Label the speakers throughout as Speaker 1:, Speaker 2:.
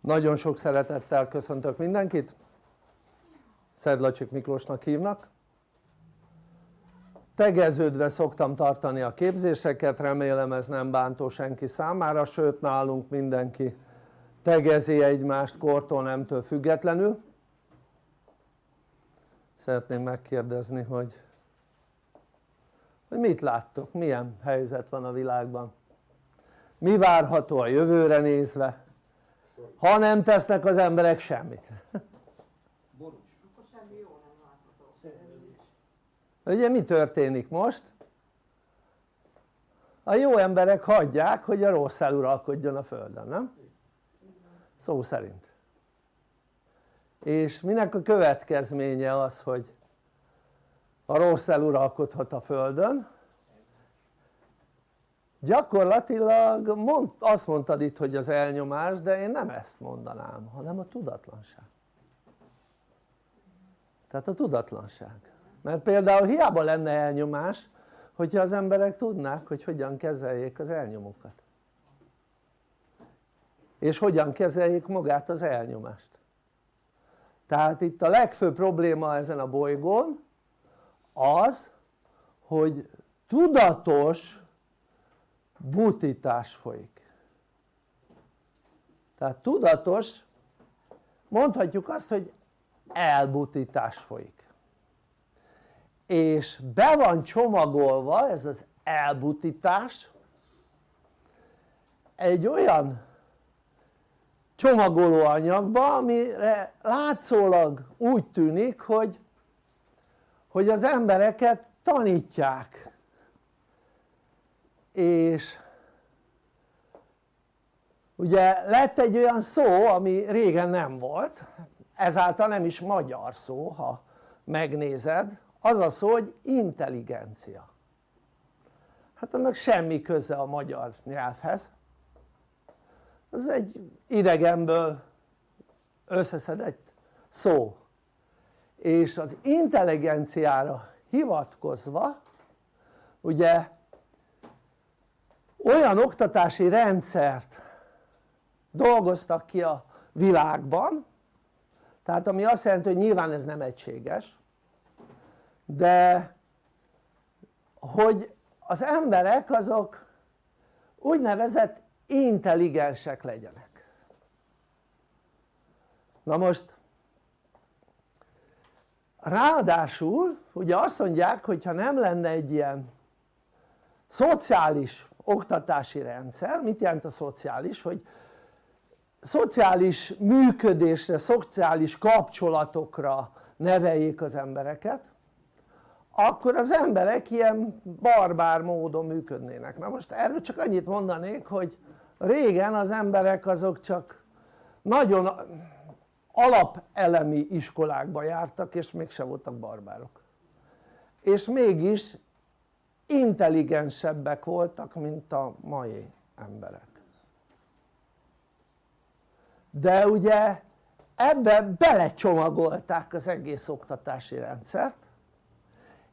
Speaker 1: Nagyon sok szeretettel köszöntök mindenkit, Szedlacsik Miklósnak hívnak. Tegeződve szoktam tartani a képzéseket, remélem ez nem bántó senki számára, sőt nálunk mindenki tegezi egymást kortól nemtől függetlenül. Szeretném megkérdezni, hogy, hogy mit láttok, milyen helyzet van a világban, mi várható a jövőre nézve, ha nem tesznek az emberek semmit ugye mi történik most? a jó emberek hagyják hogy a rossz eluralkodjon a földön, nem? szó szerint és minek a következménye az hogy a rossz eluralkodhat a földön gyakorlatilag mond, azt mondtad itt hogy az elnyomás de én nem ezt mondanám hanem a tudatlanság. Tehát a tudatlanság. Mert például hiába lenne elnyomás hogyha az emberek tudnák hogy hogyan kezeljék az elnyomókat. És hogyan kezeljék magát az elnyomást. Tehát itt a legfőbb probléma ezen a bolygón az hogy tudatos butítás folyik. Tehát tudatos mondhatjuk azt hogy elbutítás folyik. És be van csomagolva ez az elbutítás egy olyan csomagoló anyagba amire látszólag úgy tűnik hogy hogy az embereket tanítják és ugye lett egy olyan szó ami régen nem volt ezáltal nem is magyar szó ha megnézed. Az a szó hogy intelligencia. Hát annak semmi köze a magyar nyelvhez. Ez egy idegenből összeszedett szó. És az intelligenciára hivatkozva ugye olyan oktatási rendszert dolgoztak ki a világban tehát ami azt jelenti hogy nyilván ez nem egységes de hogy az emberek azok úgynevezett intelligensek legyenek. Na most ráadásul ugye azt mondják hogy ha nem lenne egy ilyen szociális oktatási rendszer, mit jelent a szociális? hogy szociális működésre, szociális kapcsolatokra neveljék az embereket akkor az emberek ilyen barbár módon működnének. Na most erről csak annyit mondanék hogy régen az emberek azok csak nagyon alapelemi iskolákba jártak és mégsem voltak barbárok. És mégis intelligensebbek voltak mint a mai emberek. De ugye ebbe belecsomagolták az egész oktatási rendszert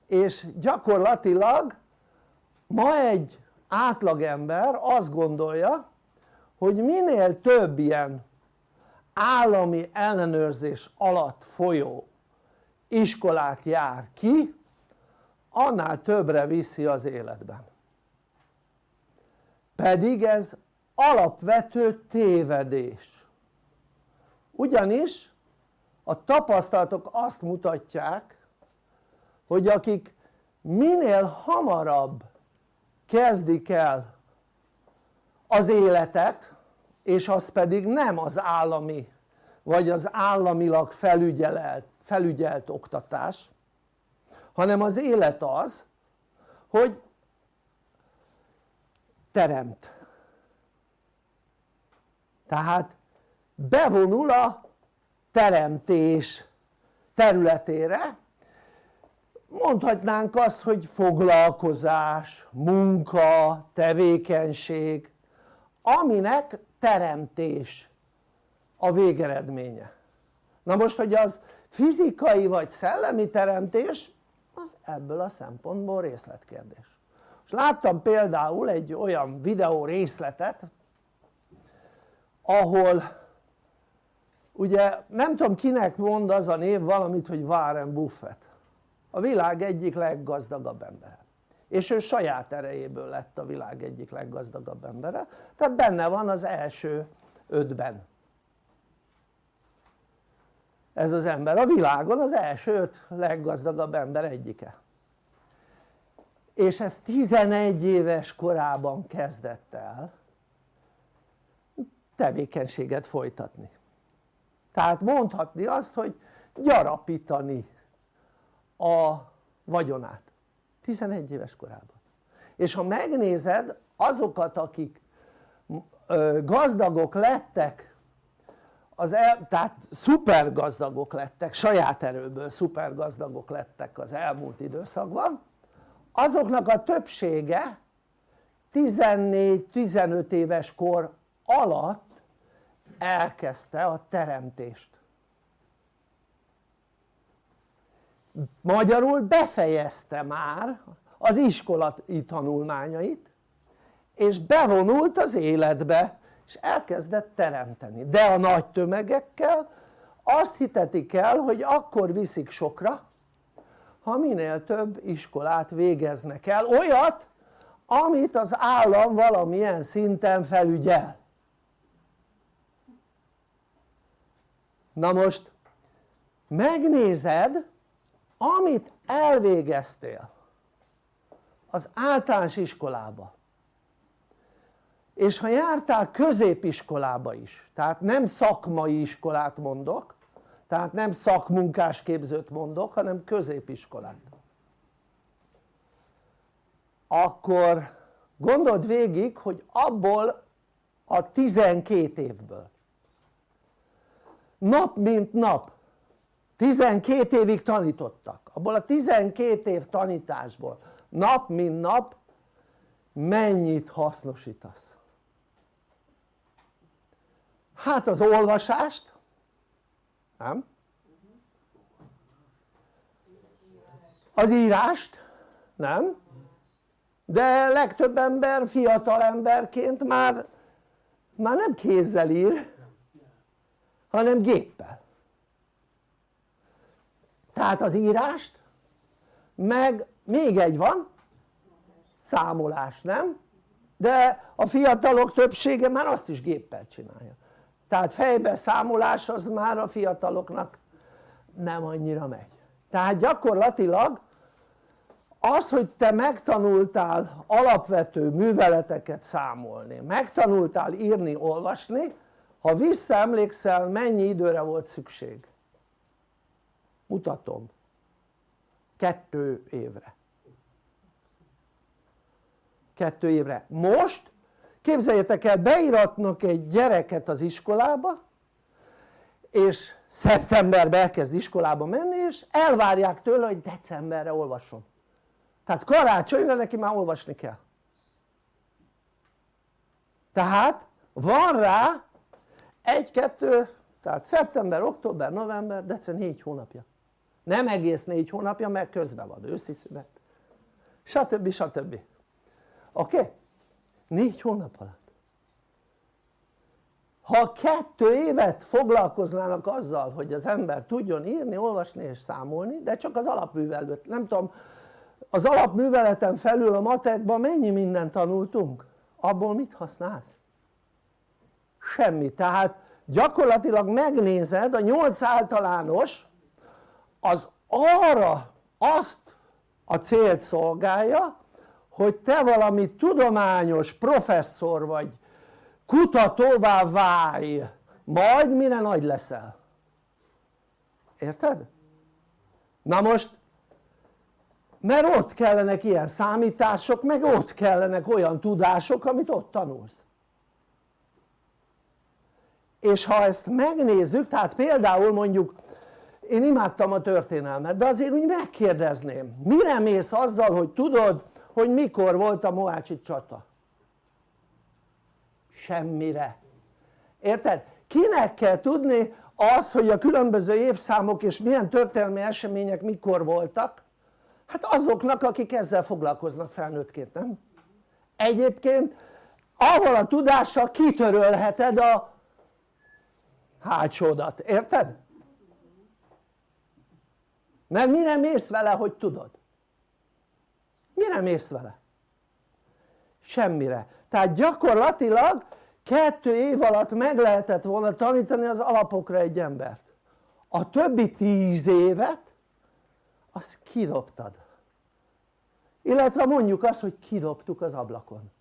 Speaker 1: és gyakorlatilag ma egy átlagember azt gondolja hogy minél több ilyen állami ellenőrzés alatt folyó iskolát jár ki annál többre viszi az életben. Pedig ez alapvető tévedés. Ugyanis a tapasztalatok azt mutatják hogy akik minél hamarabb kezdik el az életet és az pedig nem az állami vagy az államilag felügyelt, felügyelt oktatás hanem az élet az hogy teremt. Tehát bevonul a teremtés területére. Mondhatnánk azt hogy foglalkozás, munka, tevékenység aminek teremtés a végeredménye. Na most hogy az fizikai vagy szellemi teremtés az ebből a szempontból részletkérdés. És láttam például egy olyan videó részletet ahol ugye nem tudom kinek mond az a név valamit hogy Warren Buffett. A világ egyik leggazdagabb embere. És ő saját erejéből lett a világ egyik leggazdagabb embere. Tehát benne van az első ötben ez az ember. A világon az első öt leggazdagabb ember egyike. És ez 11 éves korában kezdett el tevékenységet folytatni. Tehát mondhatni azt hogy gyarapítani a vagyonát. 11 éves korában. És ha megnézed azokat akik gazdagok lettek az el, tehát szuper gazdagok lettek, saját erőből szuper gazdagok lettek az elmúlt időszakban. Azoknak a többsége 14-15 éves kor alatt elkezdte a teremtést. Magyarul befejezte már az iskolai tanulmányait és bevonult az életbe és elkezdett teremteni. De a nagy tömegekkel azt hitetik el hogy akkor viszik sokra ha minél több iskolát végeznek el. Olyat amit az állam valamilyen szinten felügyel. Na most megnézed amit elvégeztél az általános iskolába és ha jártál középiskolába is tehát nem szakmai iskolát mondok tehát nem szakmunkás képzőt mondok hanem középiskolát akkor gondold végig hogy abból a 12 évből nap mint nap 12 évig tanítottak abból a 12 év tanításból nap mint nap mennyit hasznosítasz? Hát az olvasást nem? az írást nem? de legtöbb ember fiatal emberként már már nem kézzel ír hanem géppel tehát az írást meg még egy van számolás nem? de a fiatalok többsége már azt is géppel csinálja tehát fejbe számolás az már a fiataloknak nem annyira megy. Tehát gyakorlatilag az hogy te megtanultál alapvető műveleteket számolni megtanultál írni, olvasni ha visszaemlékszel mennyi időre volt szükség? Mutatom. Kettő évre. Kettő évre. Most képzeljétek el beíratnak egy gyereket az iskolába és szeptemberben elkezd iskolába menni és elvárják tőle hogy decemberre olvasson tehát karácsonyra neki már olvasni kell tehát van rá egy-kettő tehát szeptember, október, november, december négy hónapja nem egész négy hónapja mert közben van őszi szünet stb. stb. oké? Okay? Négy hónap alatt ha kettő évet foglalkoznának azzal hogy az ember tudjon írni, olvasni és számolni de csak az alapművelet, nem tudom az alapműveleten felül a matekban mennyi mindent tanultunk? abból mit használsz? semmi, tehát gyakorlatilag megnézed a nyolc általános az arra azt a célt szolgálja hogy te valami tudományos professzor vagy kutatóvá válj. Majd mire nagy leszel. Érted? na most mert ott kellenek ilyen számítások meg ott kellenek olyan tudások amit ott tanulsz. És ha ezt megnézzük tehát például mondjuk én imádtam a történelmet de azért úgy megkérdezném mire mész azzal hogy tudod hogy mikor volt a Mohácsi csata semmire érted? kinek kell tudni az hogy a különböző évszámok és milyen történelmi események mikor voltak hát azoknak akik ezzel foglalkoznak felnőttként nem? egyébként avval a tudással kitörölheted a hátsódat, érted? mert mire mész vele hogy tudod? Mire mész vele? semmire, tehát gyakorlatilag kettő év alatt meg lehetett volna tanítani az alapokra egy embert a többi tíz évet azt kidobtad illetve mondjuk azt hogy kidobtuk az ablakon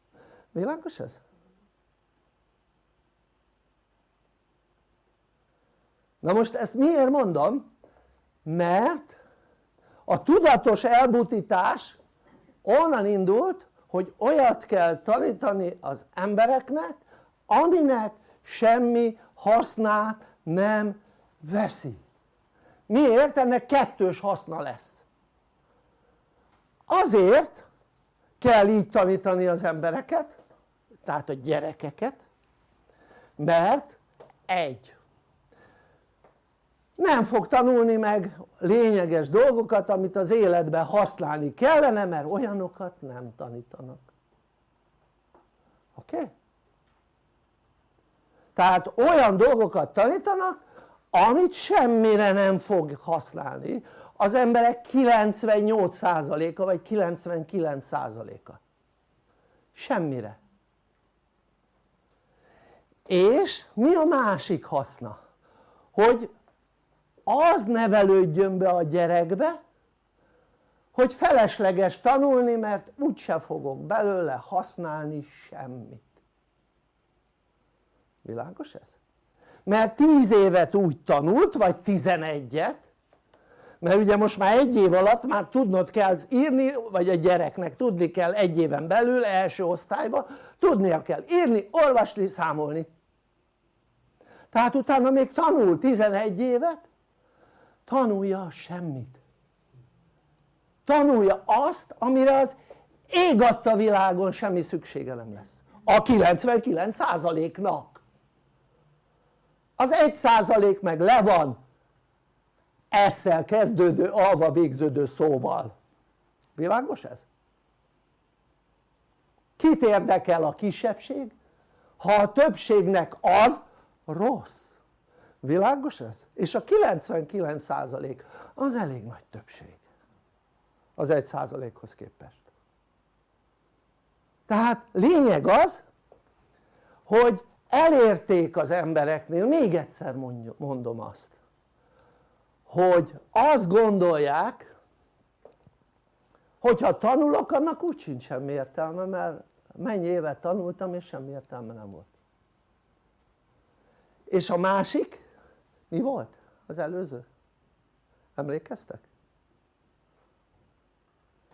Speaker 1: világos ez? na most ezt miért mondom? mert a tudatos elbutítás onnan indult hogy olyat kell tanítani az embereknek aminek semmi hasznát nem veszi miért? ennek kettős haszna lesz azért kell így tanítani az embereket tehát a gyerekeket mert egy nem fog tanulni meg lényeges dolgokat amit az életben használni kellene mert olyanokat nem tanítanak oké? Okay? tehát olyan dolgokat tanítanak amit semmire nem fog használni az emberek 98%-a vagy 99%-a semmire és mi a másik haszna? hogy az nevelődjön be a gyerekbe hogy felesleges tanulni mert úgyse fogok belőle használni semmit világos ez? mert 10 évet úgy tanult vagy 11-et mert ugye most már egy év alatt már tudnod kell írni vagy a gyereknek tudni kell egy éven belül első osztályba tudnia kell írni, olvasni, számolni tehát utána még tanul 11 évet tanulja semmit. Tanulja azt amire az ég adta világon semmi szüksége nem lesz. A 99%-nak az 1% meg le van esszel kezdődő, alva végződő szóval. Világos ez? kit érdekel a kisebbség? ha a többségnek az rossz világos ez? és a 99% az elég nagy többség. Az 1%-hoz képest. Tehát lényeg az hogy elérték az embereknél, még egyszer mondom azt hogy azt gondolják hogyha tanulok annak úgy sincs semmi értelme mert mennyi évet tanultam és semmi értelme nem volt. És a másik mi volt az előző? emlékeztek?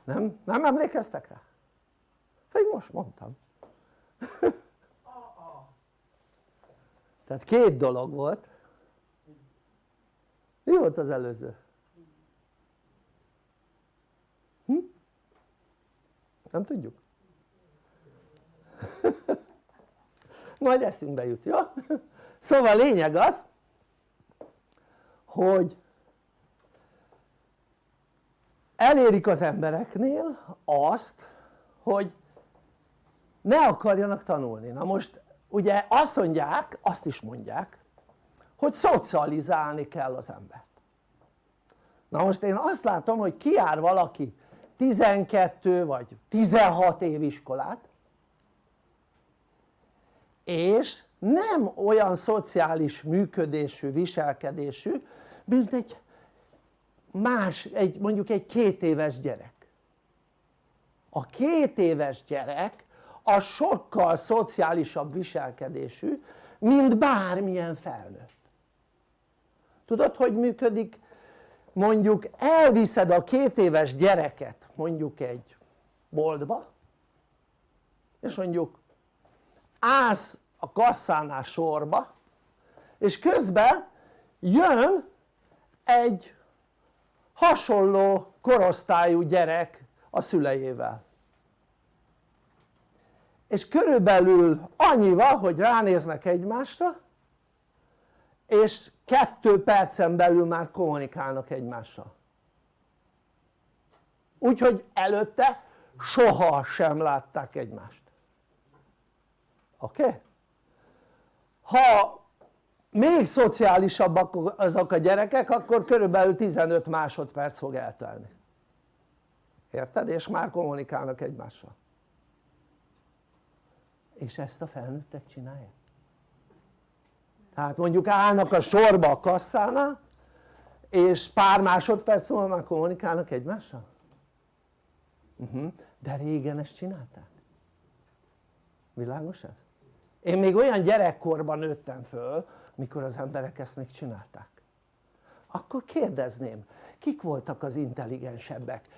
Speaker 1: nem? nem emlékeztek rá? pedig most mondtam tehát két dolog volt mi volt az előző? Hm? nem tudjuk? majd eszünkbe jut, jó? szóval lényeg az hogy elérik az embereknél azt hogy ne akarjanak tanulni, na most ugye azt mondják, azt is mondják hogy szocializálni kell az embert. Na most én azt látom hogy kiár valaki 12 vagy 16 év iskolát és nem olyan szociális működésű, viselkedésű mint egy más, egy, mondjuk egy két éves gyerek. A két éves gyerek a sokkal szociálisabb viselkedésű mint bármilyen felnőtt. Tudod hogy működik? Mondjuk elviszed a két éves gyereket mondjuk egy boltba és mondjuk állsz a kasszánál sorba és közben jön egy hasonló korosztályú gyerek a szüleivel és körülbelül annyival hogy ránéznek egymásra és kettő percen belül már kommunikálnak egymással úgyhogy előtte soha sem látták egymást oké? Okay? ha még szociálisabbak azok a gyerekek akkor körülbelül 15 másodperc fog eltelni érted? és már kommunikálnak egymással és ezt a felnőttek csinálják tehát mondjuk állnak a sorba a kasszánál és pár másodperc múlva már kommunikálnak egymással? Uh mhm. -huh. de régen ezt csinálták világos ez? Én még olyan gyerekkorban nőttem föl mikor az emberek ezt még csinálták. Akkor kérdezném kik voltak az intelligensebbek?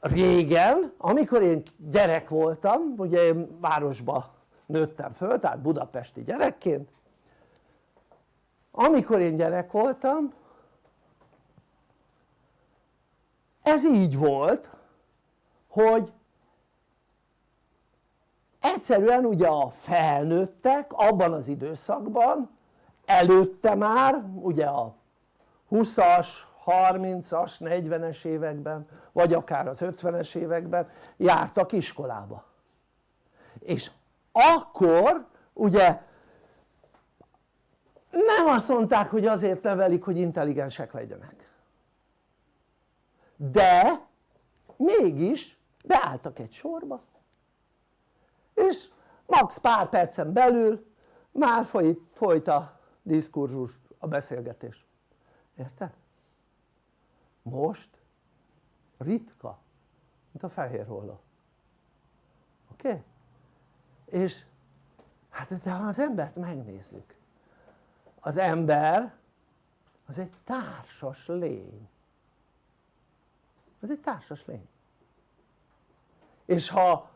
Speaker 1: Régen amikor én gyerek voltam ugye én városba nőttem föl tehát budapesti gyerekként amikor én gyerek voltam ez így volt hogy egyszerűen ugye a felnőttek abban az időszakban előtte már ugye a 20-as, 30-as, 40-es években vagy akár az 50-es években jártak iskolába. És akkor ugye nem azt mondták hogy azért nevelik hogy intelligensek legyenek. De mégis beálltak egy sorba és max pár percen belül már folyt, folyt a diszkurzus, a beszélgetés érted? most ritka mint a fehér holló oké? Okay? és hát de ha az embert megnézzük az ember az egy társas lény ez egy társas lény és ha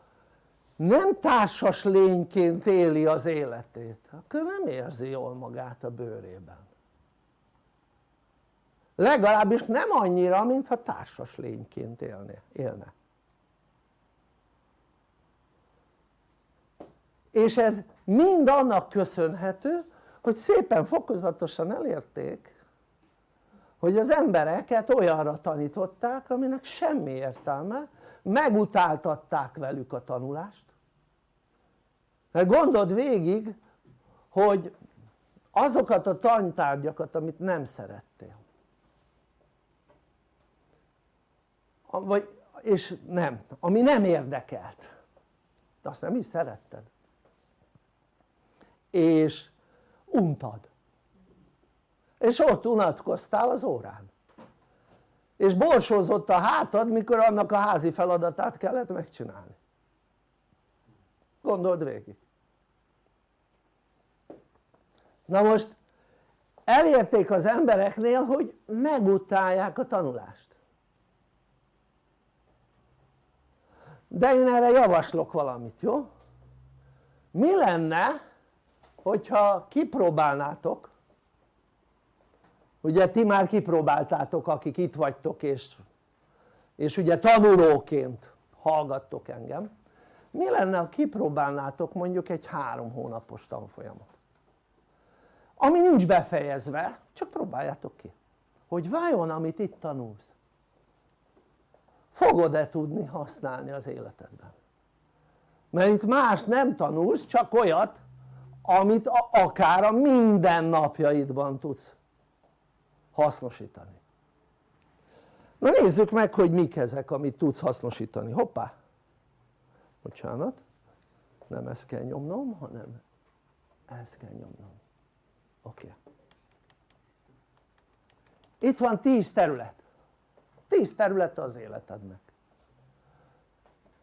Speaker 1: nem társas lényként éli az életét. Akkor nem érzi jól magát a bőrében. Legalábbis nem annyira mintha társas lényként élne, élne. És ez mind annak köszönhető hogy szépen fokozatosan elérték hogy az embereket olyanra tanították aminek semmi értelme megutáltatták velük a tanulást mert gondold végig hogy azokat a tantárgyakat amit nem szerettél. Vagy, és nem, ami nem érdekelt. De azt nem is szeretted. És untad. És ott unatkoztál az órán. És borsózott a hátad mikor annak a házi feladatát kellett megcsinálni gondold végig na most elérték az embereknél hogy megutálják a tanulást de én erre javaslok valamit jó? mi lenne hogyha kipróbálnátok ugye ti már kipróbáltátok akik itt vagytok és, és ugye tanulóként hallgattok engem mi lenne ha kipróbálnátok mondjuk egy három hónapos tanfolyamot? Ami nincs befejezve csak próbáljátok ki. Hogy vajon amit itt tanulsz fogod-e tudni használni az életedben? Mert itt más nem tanulsz csak olyat amit akár a mindennapjaidban tudsz hasznosítani. Na nézzük meg hogy mik ezek amit tudsz hasznosítani, hoppá bocsánat. Nem ezt kell nyomnom hanem ezt kell nyomnom. Oké. Okay. itt van 10 terület. 10 terület az életednek.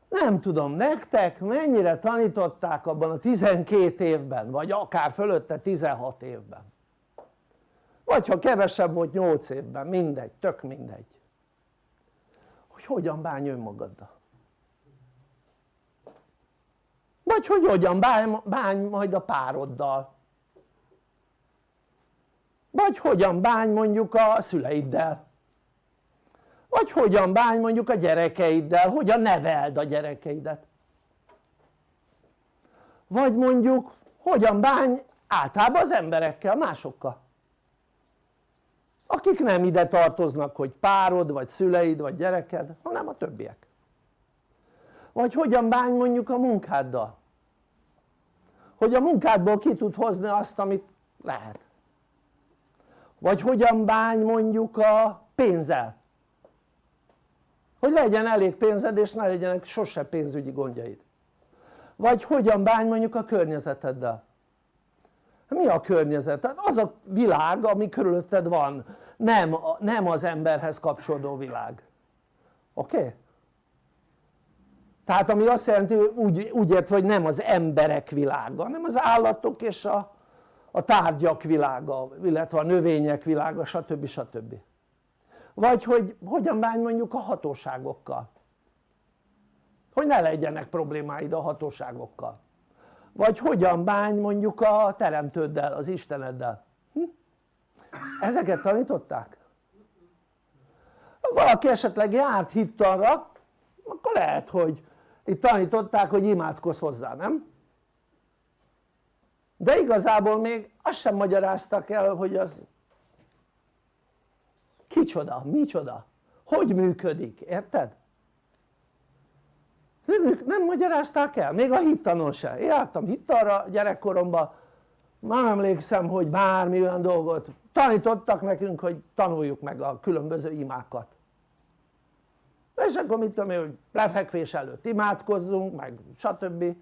Speaker 1: Nem tudom nektek mennyire tanították abban a 12 évben vagy akár fölötte 16 évben? Vagy ha kevesebb volt 8 évben, mindegy, tök mindegy. Hogy hogyan bánj önmagaddal vagy hogy hogyan bánj, majd a pároddal? Vagy hogyan bánj mondjuk a szüleiddel? Vagy hogyan bánj mondjuk a gyerekeiddel, hogyan neveld a gyerekeidet? Vagy mondjuk hogyan bánj általában az emberekkel, másokkal? Akik nem ide tartoznak hogy párod vagy szüleid vagy gyereked hanem a többiek. Vagy hogyan bánj mondjuk a munkáddal hogy a munkádból ki tud hozni azt amit lehet vagy hogyan bánj mondjuk a pénzzel hogy legyen elég pénzed és ne legyenek sose pénzügyi gondjaid vagy hogyan bánj mondjuk a környezeteddel mi a környezet? Hát az a világ ami körülötted van nem, nem az emberhez kapcsolódó világ oké? Okay? Tehát ami azt jelenti úgy, úgy értve hogy nem az emberek világa hanem az állatok és a, a tárgyak világa illetve a növények világa stb. stb. vagy hogy hogyan bánj mondjuk a hatóságokkal hogy ne legyenek problémáid a hatóságokkal vagy hogyan bánj mondjuk a teremtőddel, az Isteneddel hm? ezeket tanították? valaki esetleg járt hittanra akkor lehet hogy itt tanították hogy imádkozz hozzá, nem? de igazából még azt sem magyaráztak el hogy az kicsoda, micsoda, hogy működik, érted? Nem, magyarázták el, még a hittanon se, én jártam hittanra gyerekkoromban már emlékszem hogy bármi olyan dolgot tanítottak nekünk hogy tanuljuk meg a különböző imákat és akkor mit tudom én hogy lefekvés előtt imádkozzunk meg stb.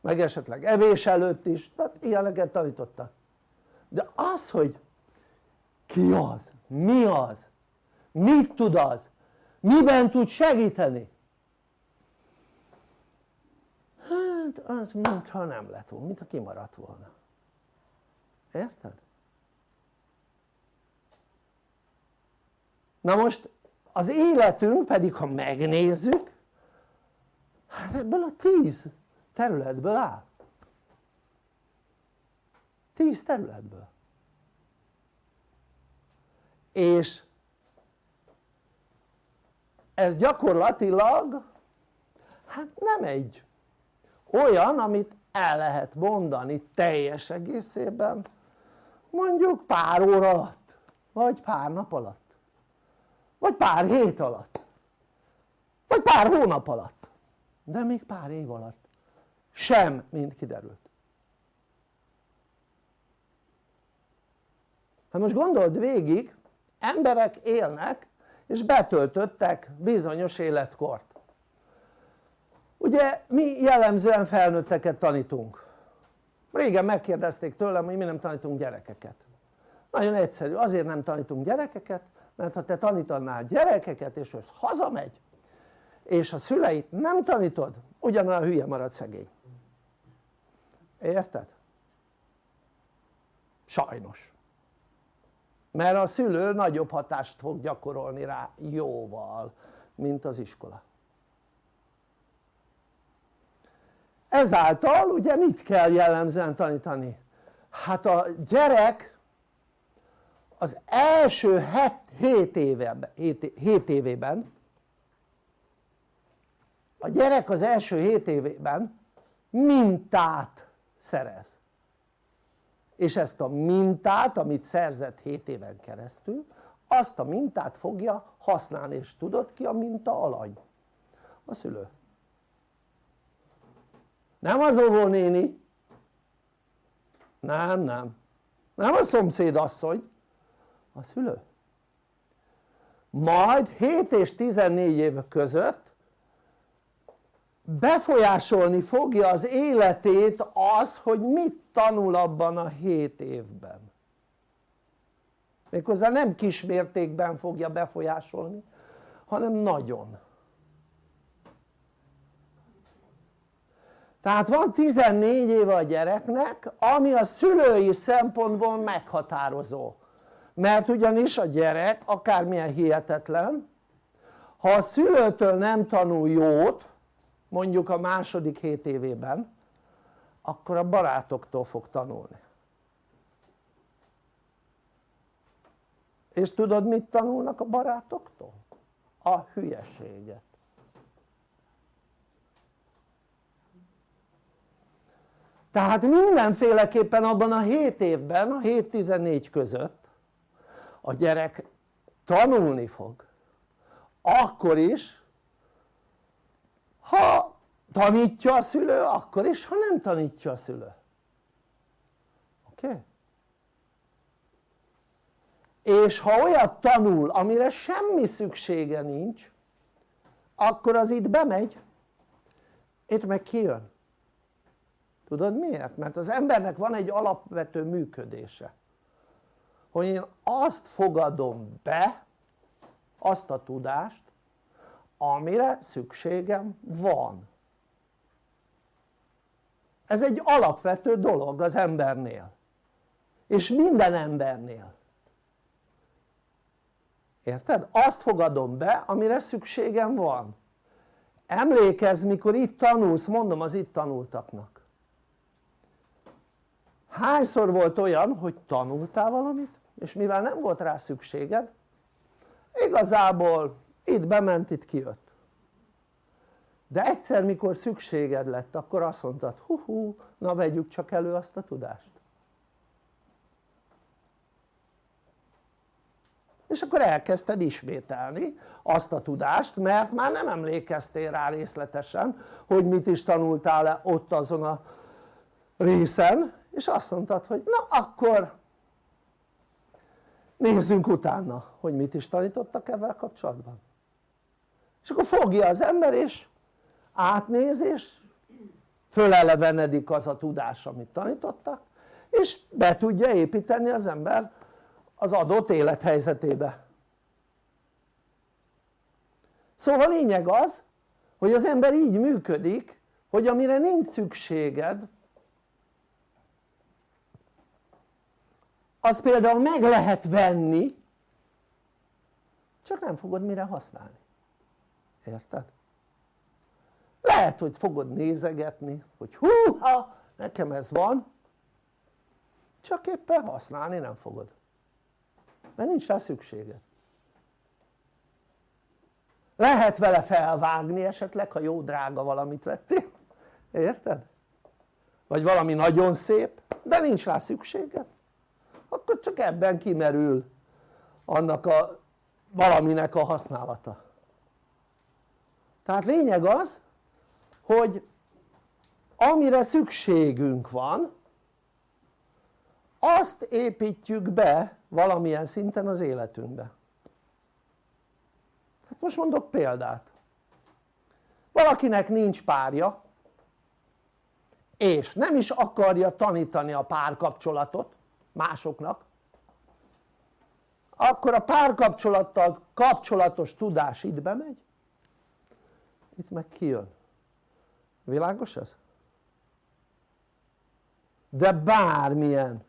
Speaker 1: Meg esetleg evés előtt is, hát ilyeneket tanítottak. De az hogy ki az, mi az, mit tud az, miben tud segíteni? Hát az mintha nem lett volna, mintha kimaradt volna. Érted? na most az életünk pedig ha megnézzük hát ebből a tíz területből áll. Tíz területből. És ez gyakorlatilag hát nem egy olyan amit el lehet mondani teljes egészében mondjuk pár óra alatt vagy pár nap alatt vagy pár hét alatt. Vagy pár hónap alatt. De még pár év alatt. Sem mint kiderült. Hát most gondold végig emberek élnek és betöltöttek bizonyos életkort. Ugye mi jellemzően felnőtteket tanítunk. Régen megkérdezték tőlem hogy mi nem tanítunk gyerekeket. Nagyon egyszerű, azért nem tanítunk gyerekeket mert ha te tanítanál gyerekeket és az hazamegy és a szüleit nem tanítod ugyanolyan hülye marad szegény érted? sajnos mert a szülő nagyobb hatást fog gyakorolni rá jóval mint az iskola ezáltal ugye mit kell jellemzően tanítani? hát a gyerek az első 7 éveben, 7 évében a gyerek az első 7 évében mintát szerez. És ezt a mintát amit szerzett 7 éven keresztül azt a mintát fogja használni és tudod ki a minta alany? a szülő. Nem az óvónéni nem nem. Nem a szomszéd asszony a szülő. Majd 7 és 14 év között befolyásolni fogja az életét az hogy mit tanul abban a 7 évben. Méghozzá nem kismértékben fogja befolyásolni hanem nagyon. Tehát van 14 éve a gyereknek ami a szülői szempontból meghatározó mert ugyanis a gyerek akármilyen hihetetlen ha a szülőtől nem tanul jót mondjuk a második 7 évében akkor a barátoktól fog tanulni és tudod mit tanulnak a barátoktól? a hülyeséget tehát mindenféleképpen abban a 7 évben, a 7-14 között a gyerek tanulni fog akkor is ha tanítja a szülő akkor is ha nem tanítja a szülő oké? Okay? és ha olyat tanul amire semmi szüksége nincs akkor az itt bemegy itt meg kijön tudod miért? mert az embernek van egy alapvető működése hogy én azt fogadom be azt a tudást amire szükségem van. Ez egy alapvető dolog az embernél. És minden embernél. Érted? azt fogadom be amire szükségem van. Emlékezz mikor itt tanulsz, mondom az itt tanultaknak. Hányszor volt olyan hogy tanultál valamit és mivel nem volt rá szükséged igazából itt bement itt kijött. De egyszer mikor szükséged lett akkor azt mondtad hú hú na vegyük csak elő azt a tudást. És akkor elkezdted ismételni azt a tudást mert már nem emlékeztél rá részletesen hogy mit is tanultál -e ott azon a részen és azt mondtad hogy na akkor nézzünk utána hogy mit is tanítottak ebben kapcsolatban. És akkor fogja az ember és átnéz és fölelevenedik az a tudás amit tanítottak és be tudja építeni az ember az adott élethelyzetébe. Szóval lényeg az hogy az ember így működik hogy amire nincs szükséged az például meg lehet venni. Csak nem fogod mire használni. Érted? lehet hogy fogod nézegetni hogy húha nekem ez van. Csak éppen használni nem fogod. Mert nincs rá szükséged. Lehet vele felvágni esetleg ha jó drága valamit vettél. Érted? vagy valami nagyon szép de nincs rá szükséged akkor csak ebben kimerül annak a valaminek a használata. Tehát lényeg az hogy amire szükségünk van azt építjük be valamilyen szinten az életünkbe. Hát most mondok példát. Valakinek nincs párja és nem is akarja tanítani a párkapcsolatot másoknak akkor a párkapcsolattal kapcsolatos tudás itt bemegy? Itt meg kijön. Világos ez? de bármilyen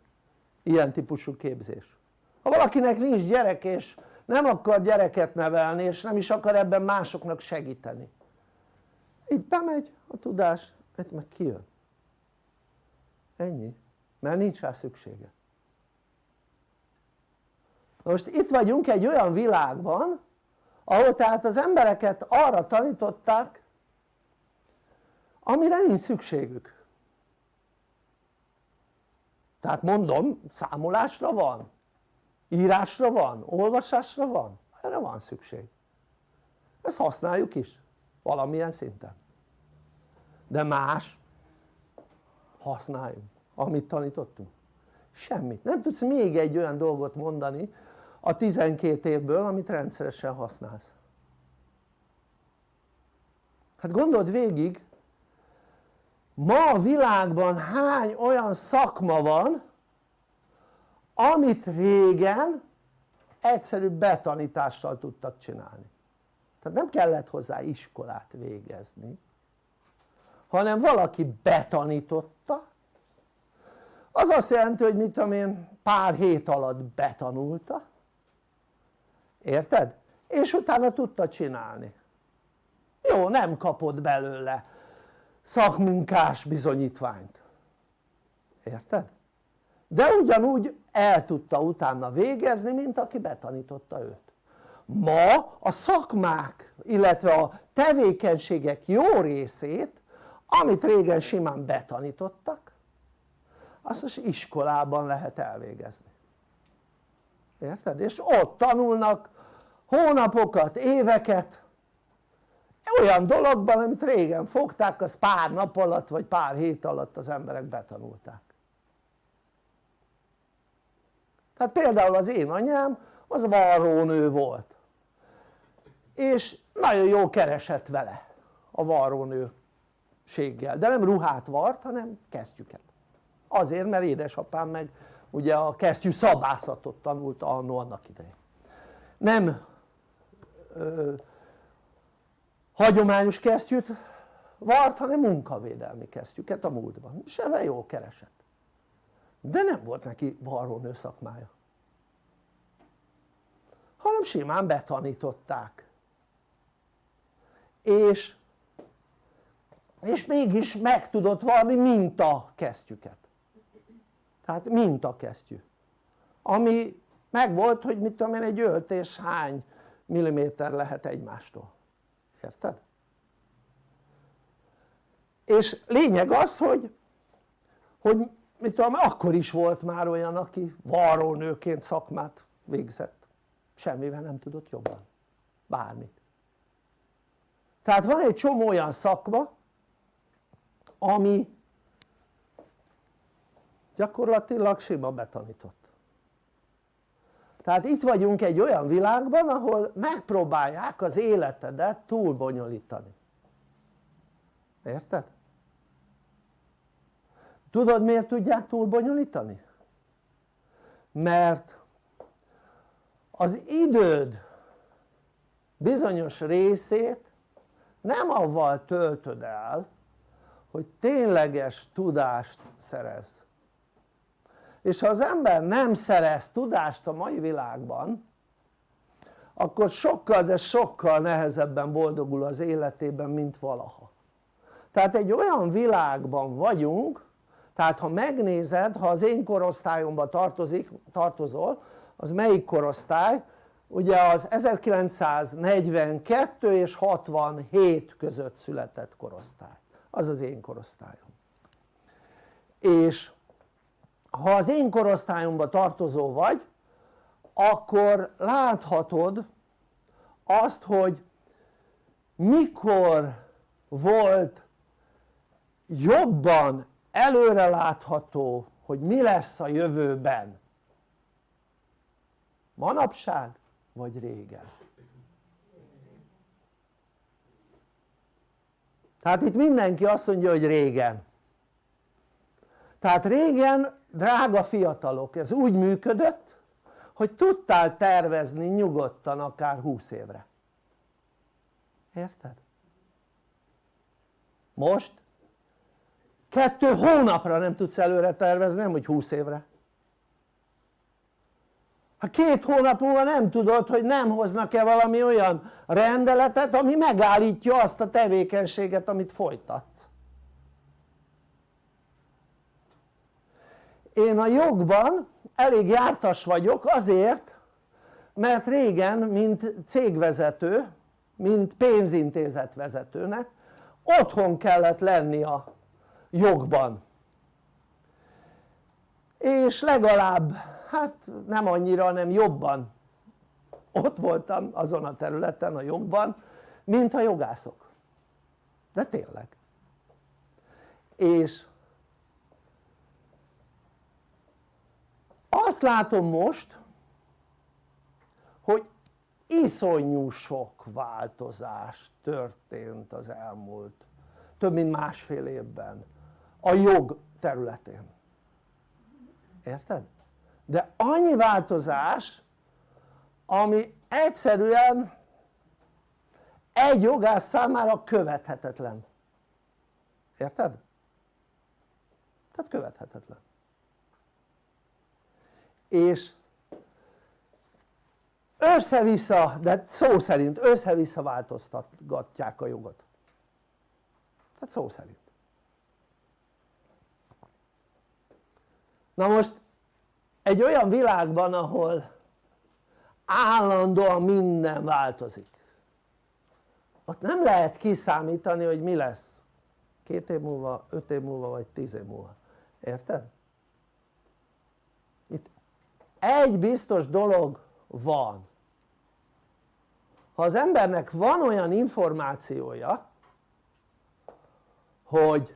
Speaker 1: ilyen típusú képzés. Ha valakinek nincs gyerek és nem akar gyereket nevelni és nem is akar ebben másoknak segíteni. Itt bemegy a tudás, itt meg kijön. Ennyi, mert nincs rá szüksége most itt vagyunk egy olyan világban ahol tehát az embereket arra tanították amire nincs szükségük. Tehát mondom számolásra van írásra van, olvasásra van, erre van szükség. Ezt használjuk is valamilyen szinten. De más használjunk amit tanítottunk. Semmit, nem tudsz még egy olyan dolgot mondani a 12 évből amit rendszeresen használsz. Hát gondold végig ma a világban hány olyan szakma van amit régen egyszerű betanítással tudtak csinálni. Tehát nem kellett hozzá iskolát végezni hanem valaki betanította. Az azt jelenti hogy mit tudom én pár hét alatt betanulta érted? és utána tudta csinálni jó nem kapott belőle szakmunkás bizonyítványt érted? de ugyanúgy el tudta utána végezni mint aki betanította őt ma a szakmák illetve a tevékenységek jó részét amit régen simán betanítottak azt most iskolában lehet elvégezni érted? és ott tanulnak hónapokat, éveket. Olyan dologban amit régen fogták az pár nap alatt vagy pár hét alatt az emberek betanulták. Tehát például az én anyám az varrónő volt. És nagyon jó keresett vele a varrónőséggel. De nem ruhát vart hanem kesztyüket azért mert édesapám meg ugye a kesztyű szabászatot tanulta annó annak idején. Nem hagyományos kesztyűt vart hanem munkavédelmi kesztyüket a múltban. Ebben jól keresett. De nem volt neki varrónő szakmája hanem simán betanították. És és mégis meg tudott varni minta kesztyüket tehát minta kesztyű. Ami meg volt hogy mit tudom én egy öltés hány milliméter lehet egymástól. Érted? és lényeg az hogy hogy mit tudom akkor is volt már olyan aki varrónőként szakmát végzett. Semmivel nem tudott jobban. Bármit. Tehát van egy csomó olyan szakma ami gyakorlatilag sima betanított tehát itt vagyunk egy olyan világban ahol megpróbálják az életedet túlbonyolítani érted? tudod miért tudják túlbonyolítani? mert az időd bizonyos részét nem avval töltöd el hogy tényleges tudást szerez és ha az ember nem szerez tudást a mai világban akkor sokkal de sokkal nehezebben boldogul az életében mint valaha. Tehát egy olyan világban vagyunk tehát ha megnézed ha az én korosztályomba tartozik, tartozol az melyik korosztály? ugye az 1942 és 67 között született korosztály. Az az én korosztályom. És ha az én korosztályomba tartozó vagy akkor láthatod azt hogy mikor volt jobban előrelátható hogy mi lesz a jövőben. Manapság vagy régen? Tehát itt mindenki azt mondja hogy régen. Tehát régen drága fiatalok ez úgy működött hogy tudtál tervezni nyugodtan akár 20 évre. Érted? most kettő hónapra nem tudsz előre tervezni nem hogy 20 évre. Ha két hónap múlva nem tudod hogy nem hoznak-e valami olyan rendeletet ami megállítja azt a tevékenységet amit folytatsz én a jogban elég jártas vagyok azért mert régen mint cégvezető mint pénzintézet vezetőnek otthon kellett lenni a jogban. És legalább hát nem annyira hanem jobban. Ott voltam azon a területen a jogban mint a jogászok. De tényleg. És azt látom most hogy iszonyú sok változás történt az elmúlt több mint másfél évben a jog területén érted? de annyi változás ami egyszerűen egy jogász számára követhetetlen érted? tehát követhetetlen és össze-vissza, de szó szerint össze-vissza változtatgatják a jogot. Tehát szó szerint. Na most egy olyan világban ahol állandóan minden változik ott nem lehet kiszámítani hogy mi lesz. Két év múlva, öt év múlva vagy tíz év múlva, érted? Egy biztos dolog van ha az embernek van olyan információja hogy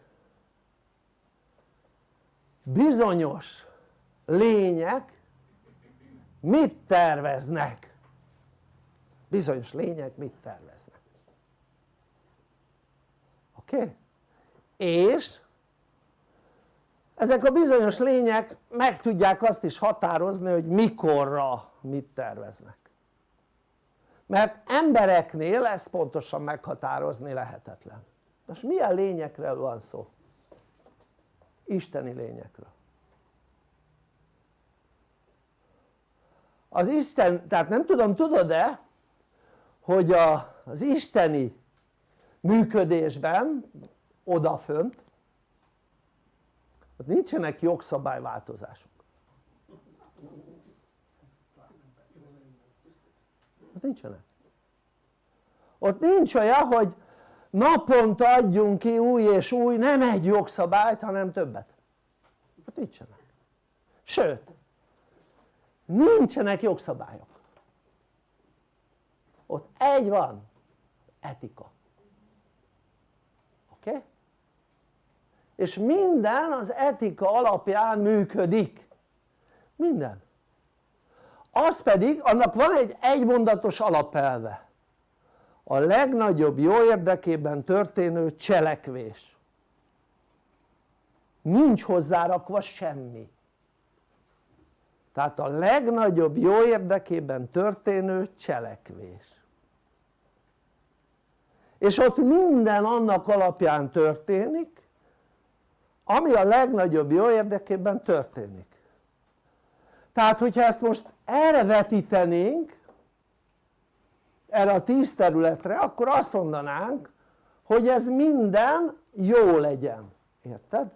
Speaker 1: bizonyos lények mit terveznek bizonyos lények mit terveznek oké? Okay? és ezek a bizonyos lények meg tudják azt is határozni hogy mikorra mit terveznek. Mert embereknél ezt pontosan meghatározni lehetetlen. Most milyen lényekről van szó? isteni lényekről. Az Isten, tehát nem tudom tudod-e hogy az isteni működésben odafönt ott nincsenek jogszabályváltozások. Ott nincsenek. Ott nincs olyan hogy naponta adjunk ki új és új nem egy jogszabályt hanem többet. Ott nincsenek. Sőt nincsenek jogszabályok. Ott egy van. Etika. Oké? Okay? És minden az etika alapján működik. Minden. Az pedig annak van egy egymondatos alapelve. A legnagyobb jó érdekében történő cselekvés. Nincs hozzárakva semmi. Tehát a legnagyobb jó érdekében történő cselekvés. És ott minden annak alapján történik ami a legnagyobb jó érdekében történik tehát hogyha ezt most erre vetítenénk erre a tíz területre akkor azt mondanánk hogy ez minden jó legyen, érted?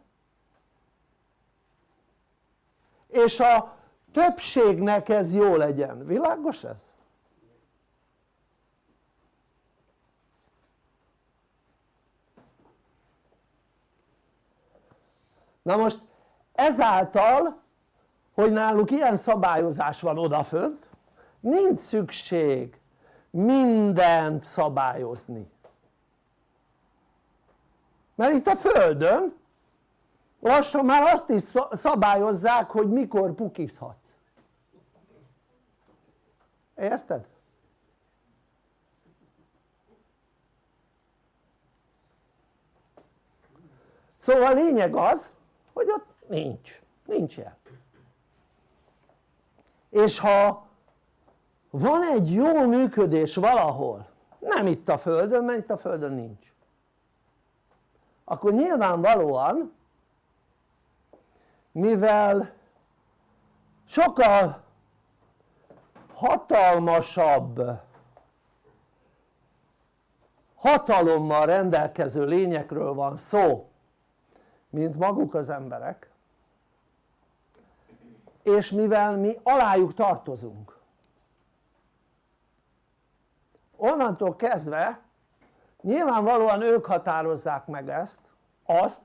Speaker 1: és a többségnek ez jó legyen, világos ez? Na most ezáltal hogy náluk ilyen szabályozás van odafönt nincs szükség mindent szabályozni mert itt a földön lassan már azt is szabályozzák hogy mikor pukizhatsz érted? szóval a lényeg az hogy ott nincs, nincs ilyen. És ha van egy jó működés valahol nem itt a földön mert itt a földön nincs akkor nyilvánvalóan mivel sokkal hatalmasabb hatalommal rendelkező lényekről van szó mint maguk az emberek és mivel mi alájuk tartozunk. Onnantól kezdve nyilvánvalóan ők határozzák meg ezt azt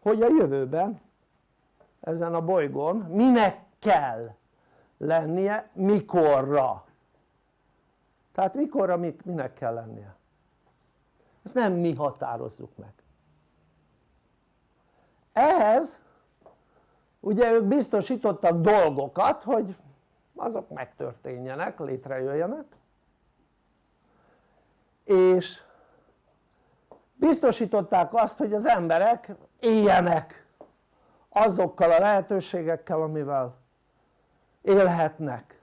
Speaker 1: hogy a jövőben ezen a bolygón minek kell lennie, mikorra. Tehát mikorra minek kell lennie? Ezt nem mi határozzuk meg ehhez ugye ők biztosítottak dolgokat hogy azok megtörténjenek, létrejöjjenek. És biztosították azt hogy az emberek éljenek azokkal a lehetőségekkel amivel élhetnek.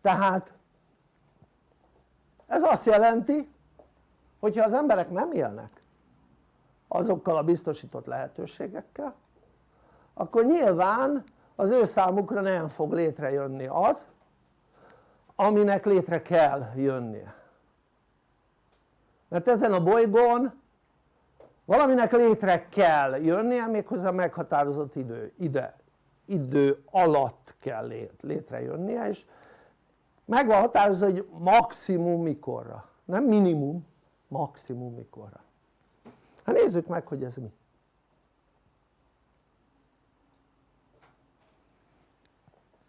Speaker 1: Tehát ez azt jelenti hogyha az emberek nem élnek azokkal a biztosított lehetőségekkel akkor nyilván az ő számukra nem fog létrejönni az aminek létre kell jönnie. Mert ezen a bolygón valaminek létre kell jönnie méghozzá meghatározott idő, ide, idő alatt kell létrejönnie és meg van határozva hogy maximum mikorra, nem minimum, maximum mikorra hát nézzük meg hogy ez mi.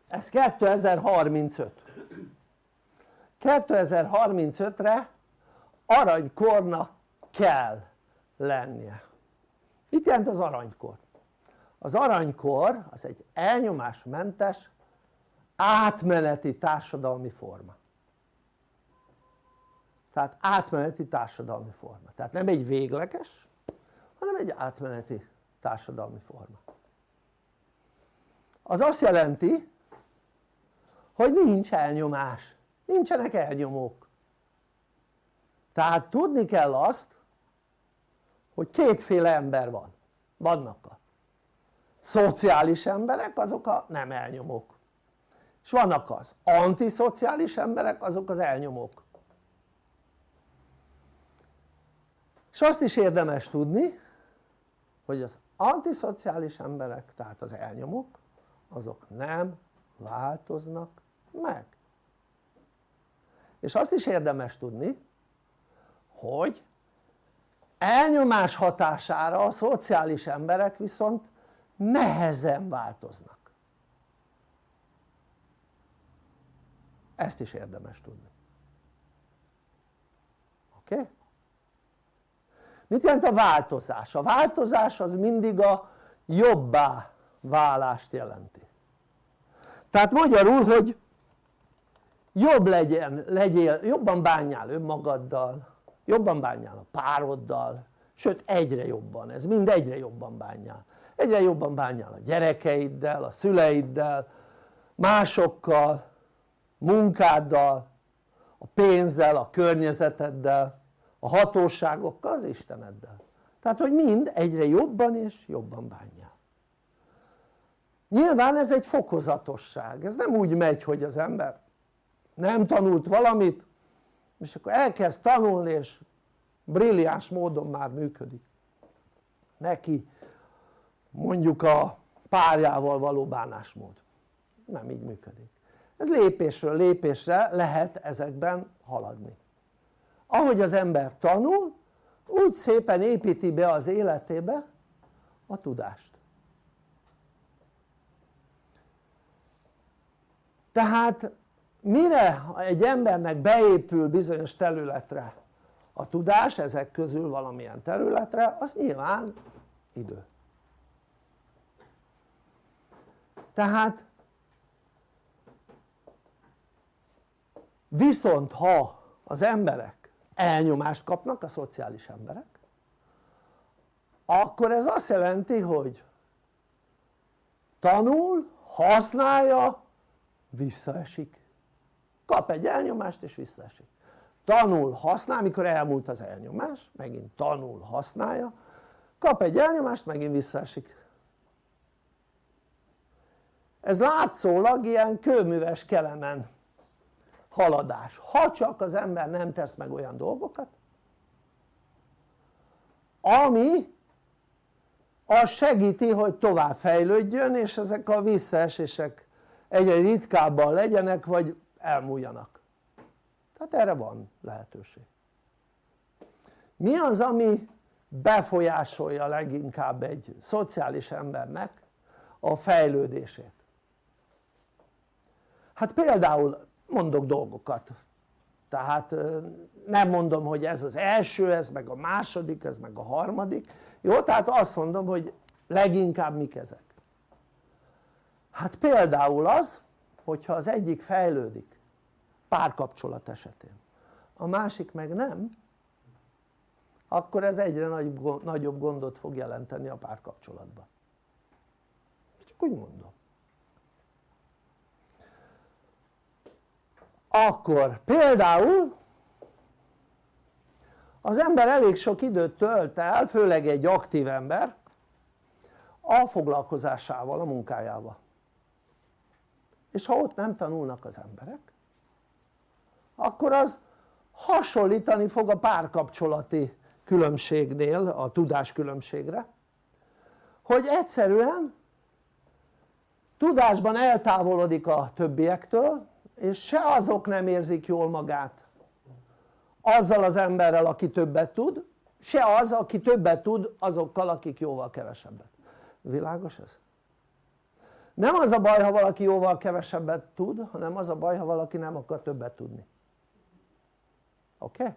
Speaker 1: Ez 2035 2035-re aranykornak kell lennie. Mit jelent az aranykor? az aranykor az egy elnyomásmentes átmeneti társadalmi forma tehát átmeneti társadalmi forma, tehát nem egy végleges hanem egy átmeneti társadalmi forma. Az azt jelenti hogy nincs elnyomás, nincsenek elnyomók. Tehát tudni kell azt hogy kétféle ember van, vannak a szociális emberek azok a nem elnyomók. És vannak az antiszociális emberek azok az elnyomók és azt is érdemes tudni hogy az antiszociális emberek tehát az elnyomók azok nem változnak meg és azt is érdemes tudni hogy elnyomás hatására a szociális emberek viszont nehezen változnak ezt is érdemes tudni oké? Okay? Mit jelent a változás? a változás az mindig a jobbá válást jelenti. Tehát magyarul hogy jobb legyen, legyél, jobban bánjál önmagaddal jobban bánjál a pároddal sőt egyre jobban, ez mind egyre jobban bánjál. Egyre jobban bánjál a gyerekeiddel, a szüleiddel másokkal, munkáddal a pénzzel, a környezeteddel a hatóságokkal, az Isteneddel. Tehát hogy mind egyre jobban és jobban bánjál nyilván ez egy fokozatosság, ez nem úgy megy hogy az ember nem tanult valamit és akkor elkezd tanulni és brilliáns módon már működik. Neki mondjuk a párjával való bánásmód. Nem így működik. Ez lépésről lépésre lehet ezekben haladni ahogy az ember tanul úgy szépen építi be az életébe a tudást. Tehát mire egy embernek beépül bizonyos területre a tudás ezek közül valamilyen területre az nyilván idő. Tehát viszont ha az emberek elnyomást kapnak a szociális emberek akkor ez azt jelenti hogy tanul, használja, visszaesik. Kap egy elnyomást és visszaesik. Tanul, használ, mikor elmúlt az elnyomás megint tanul, használja. Kap egy elnyomást, megint visszaesik. Ez látszólag ilyen kőműves kelemen haladás. Ha csak az ember nem tesz meg olyan dolgokat ami az segíti hogy tovább fejlődjön és ezek a visszaesések egyre ritkábban legyenek vagy elmúljanak. Tehát erre van lehetőség. Mi az ami befolyásolja leginkább egy szociális embernek a fejlődését? Hát például mondok dolgokat. Tehát nem mondom hogy ez az első, ez meg a második, ez meg a harmadik. Jó? tehát azt mondom hogy leginkább mik ezek. Hát például az hogyha az egyik fejlődik párkapcsolat esetén a másik meg nem akkor ez egyre nagyobb gondot fog jelenteni a párkapcsolatban. Csak úgy mondom akkor például az ember elég sok időt tölt el, főleg egy aktív ember a foglalkozásával, a munkájával. És ha ott nem tanulnak az emberek akkor az hasonlítani fog a párkapcsolati különbségnél, a tudás különbségre hogy egyszerűen tudásban eltávolodik a többiektől és se azok nem érzik jól magát azzal az emberrel aki többet tud se az aki többet tud azokkal akik jóval kevesebbet világos ez? nem az a baj ha valaki jóval kevesebbet tud hanem az a baj ha valaki nem akar többet tudni oké? Okay?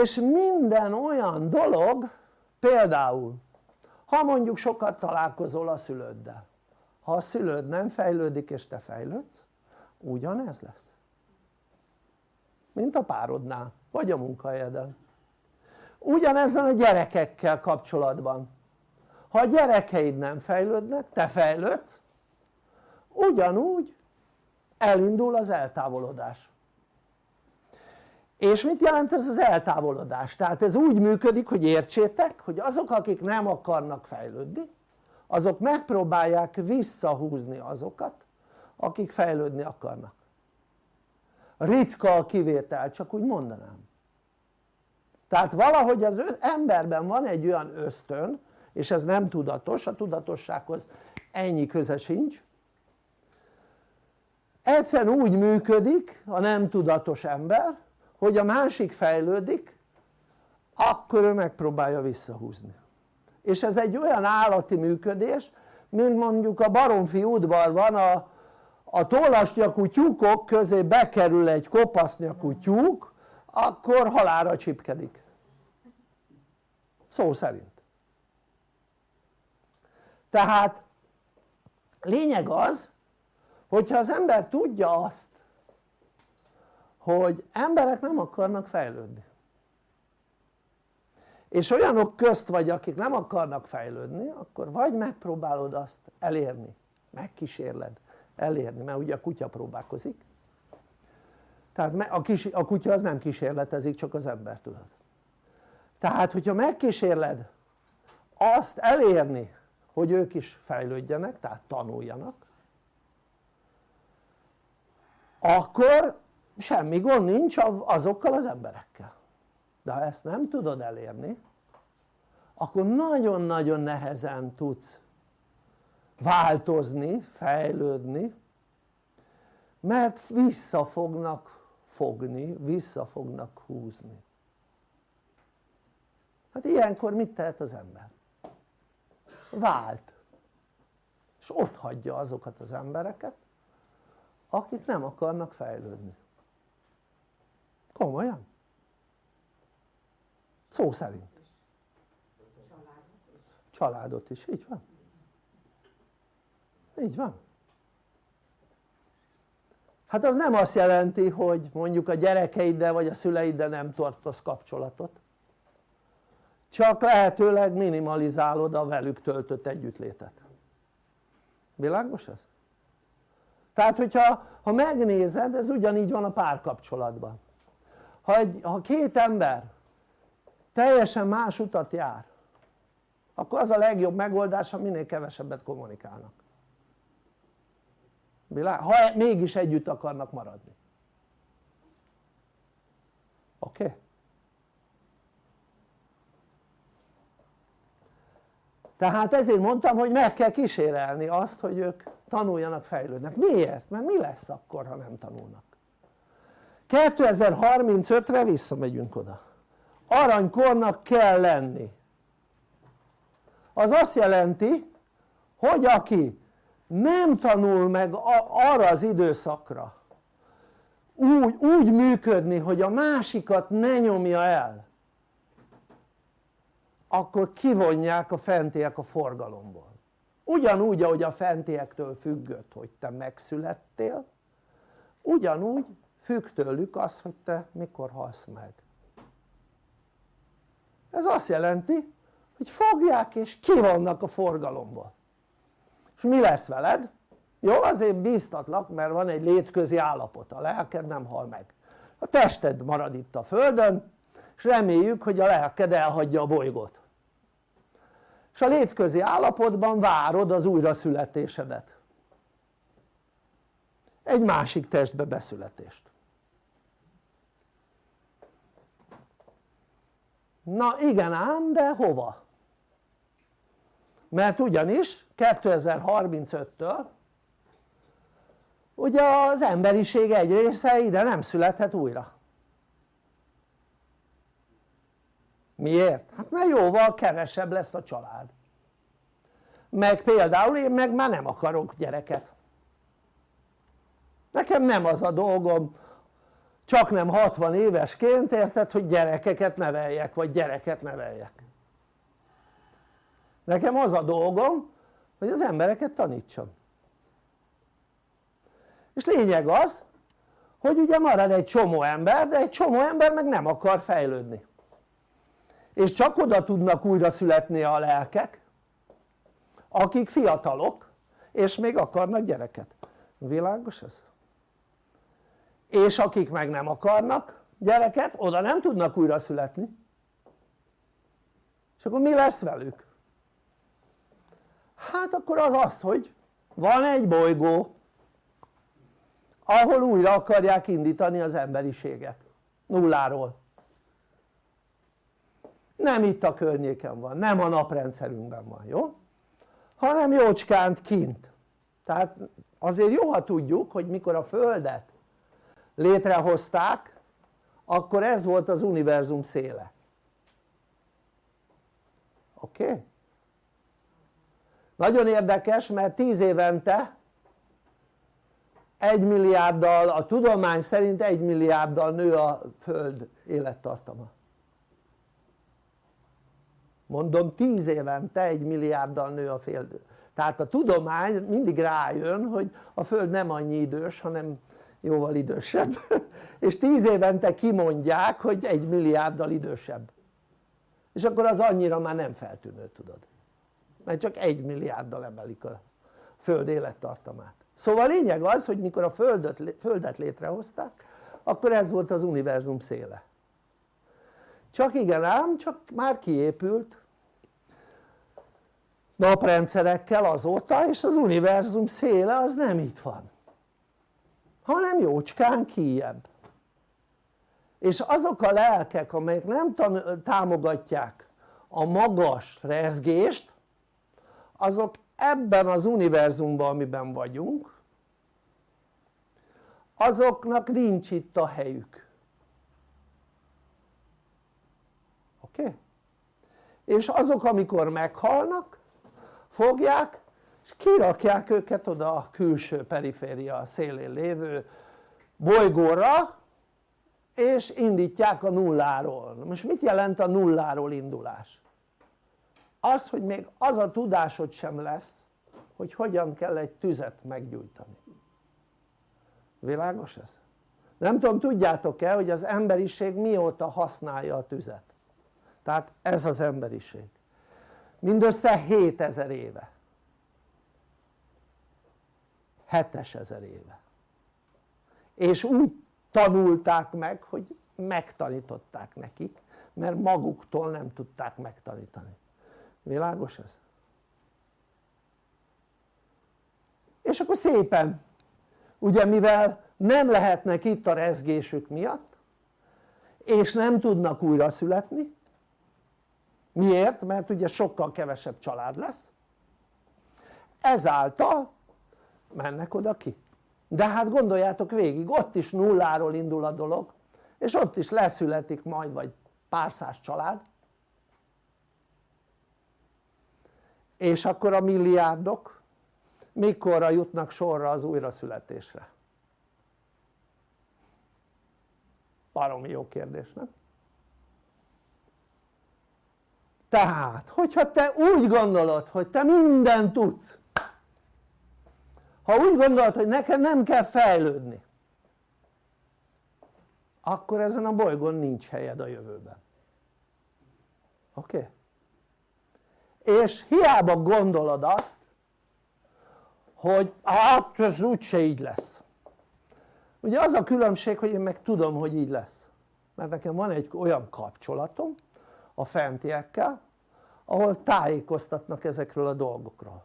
Speaker 1: és minden olyan dolog például ha mondjuk sokat találkozol a szülőddel ha a szülőd nem fejlődik és te fejlődsz ugyanez lesz. Mint a párodnál vagy a munkahelyeden. Ugyanezzel a gyerekekkel kapcsolatban. Ha a gyerekeid nem fejlődnek, te fejlődsz ugyanúgy elindul az eltávolodás. És mit jelent ez az eltávolodás? tehát ez úgy működik hogy értsétek hogy azok akik nem akarnak fejlődni azok megpróbálják visszahúzni azokat akik fejlődni akarnak. Ritka a kivétel csak úgy mondanám. Tehát valahogy az emberben van egy olyan ösztön és ez nem tudatos, a tudatossághoz ennyi köze sincs. Egyszerűen úgy működik a nem tudatos ember hogy a másik fejlődik akkor ő megpróbálja visszahúzni és ez egy olyan állati működés mint mondjuk a baromfi udvarban a, a tollasnyakú tyúkok közé bekerül egy kopasznyakú tyúk akkor halára csipkedik. Szó szerint. Tehát lényeg az hogyha az ember tudja azt hogy emberek nem akarnak fejlődni és olyanok közt vagy akik nem akarnak fejlődni akkor vagy megpróbálod azt elérni megkísérled elérni mert ugye a kutya próbálkozik. Tehát a, kis, kutya az nem kísérletezik csak az ember tudod. Tehát hogyha megkísérled azt elérni hogy ők is fejlődjenek tehát tanuljanak akkor semmi gond nincs azokkal az emberekkel de ha ezt nem tudod elérni akkor nagyon-nagyon nehezen tudsz változni, fejlődni mert vissza fognak fogni, vissza fognak húzni. Hát ilyenkor mit tehet az ember? vált. És ott hagyja azokat az embereket akik nem akarnak fejlődni. Komolyan szó szerint. Családot is, így van. Így van. Hát az nem azt jelenti hogy mondjuk a gyerekeiddel vagy a szüleiddel nem tartasz kapcsolatot. Csak lehetőleg minimalizálod a velük töltött együttlétet. Világos ez? tehát hogyha ha megnézed ez ugyanígy van a párkapcsolatban. Ha, egy, ha két ember teljesen más utat jár akkor az a legjobb megoldás ha minél kevesebbet kommunikálnak ha e- mégis együtt akarnak maradni oké? Okay? tehát ezért mondtam hogy meg kell kísérelni azt hogy ők tanuljanak fejlődnek, miért? mert mi lesz akkor ha nem tanulnak 2035-re visszamegyünk oda aranykornak kell lenni. Az azt jelenti hogy aki nem tanul meg arra az időszakra úgy, úgy működni hogy a másikat ne nyomja el akkor kivonják a fentiek a forgalomból. Ugyanúgy ahogy a fentiektől függött hogy te megszülettél ugyanúgy függ tőlük az hogy te mikor halsz meg ez azt jelenti hogy fogják és kivonnak a forgalomból. És mi lesz veled? jó azért bíztatlak mert van egy létközi állapot, a lelked nem hal meg. A tested marad itt a földön és reméljük hogy a lelked elhagyja a bolygót. És a létközi állapotban várod az újraszületésedet. Egy másik testbe beszületést na igen ám de hova? mert ugyanis 2035-től ugye az emberiség egy része ide nem születhet újra miért? hát mert jóval kevesebb lesz a család meg például én meg már nem akarok gyereket nekem nem az a dolgom csak nem 60 évesként érted hogy gyerekeket neveljek vagy gyereket neveljek. Nekem az a dolgom hogy az embereket tanítsam. És lényeg az hogy ugye marad egy csomó ember de egy csomó ember meg nem akar fejlődni. És csak oda tudnak újra születni a lelkek akik fiatalok és még akarnak gyereket, világos ez? És akik meg nem akarnak gyereket oda nem tudnak újra születni és akkor mi lesz velük? hát akkor az az hogy van egy bolygó ahol újra akarják indítani az emberiséget nulláról nem itt a környéken van, nem a naprendszerünkben van, jó? hanem jócskánt kint tehát azért jó ha tudjuk hogy mikor a földet létrehozták akkor ez volt az univerzum széle oké? Okay? nagyon érdekes mert 10 évente egy milliárddal, a tudomány szerint egy milliárddal nő a föld élettartama mondom 10 évente egy milliárddal nő a föld tehát a tudomány mindig rájön hogy a föld nem annyi idős hanem jóval idősebb. És 10 évente kimondják hogy egy milliárddal idősebb. És akkor az annyira már nem feltűnő tudod. Mert csak egy milliárddal emelik a föld élettartamát. Szóval a lényeg az hogy mikor a földet, földet létrehozták akkor ez volt az univerzum széle. Csak igen ám csak már kiépült naprendszerekkel azóta és az univerzum széle az nem itt van hanem jócskán kijebb és azok a lelkek amelyek nem támogatják a magas rezgést azok ebben az univerzumban amiben vagyunk azoknak nincs itt a helyük oké? Okay? és azok amikor meghalnak fogják és kirakják őket oda a külső periféria szélén lévő bolygóra és indítják a nulláról, most mit jelent a nulláról indulás? az hogy még az a tudásod sem lesz hogy hogyan kell egy tüzet meggyújtani. Világos ez? nem tudom tudjátok-e hogy az emberiség mióta használja a tüzet? Tehát ez az emberiség. Mindössze 7000 éve 7000 éve és úgy tanulták meg hogy megtanították nekik mert maguktól nem tudták megtanítani világos ez? és akkor szépen ugye mivel nem lehetnek itt a rezgésük miatt és nem tudnak újra születni miért? mert ugye sokkal kevesebb család lesz ezáltal mennek oda ki de hát gondoljátok végig ott is nulláról indul a dolog és ott is leszületik majd vagy pár száz család és akkor a milliárdok mikorra jutnak sorra az újraszületésre? baromi jó kérdés nem? tehát hogyha te úgy gondolod hogy te mindent tudsz ha úgy gondolod hogy neked nem kell fejlődni akkor ezen a bolygón nincs helyed a jövőben oké? Okay? és hiába gondolod azt hogy hát ez úgyse így lesz ugye az a különbség hogy én meg tudom hogy így lesz mert nekem van egy olyan kapcsolatom a fentiekkel ahol tájékoztatnak ezekről a dolgokról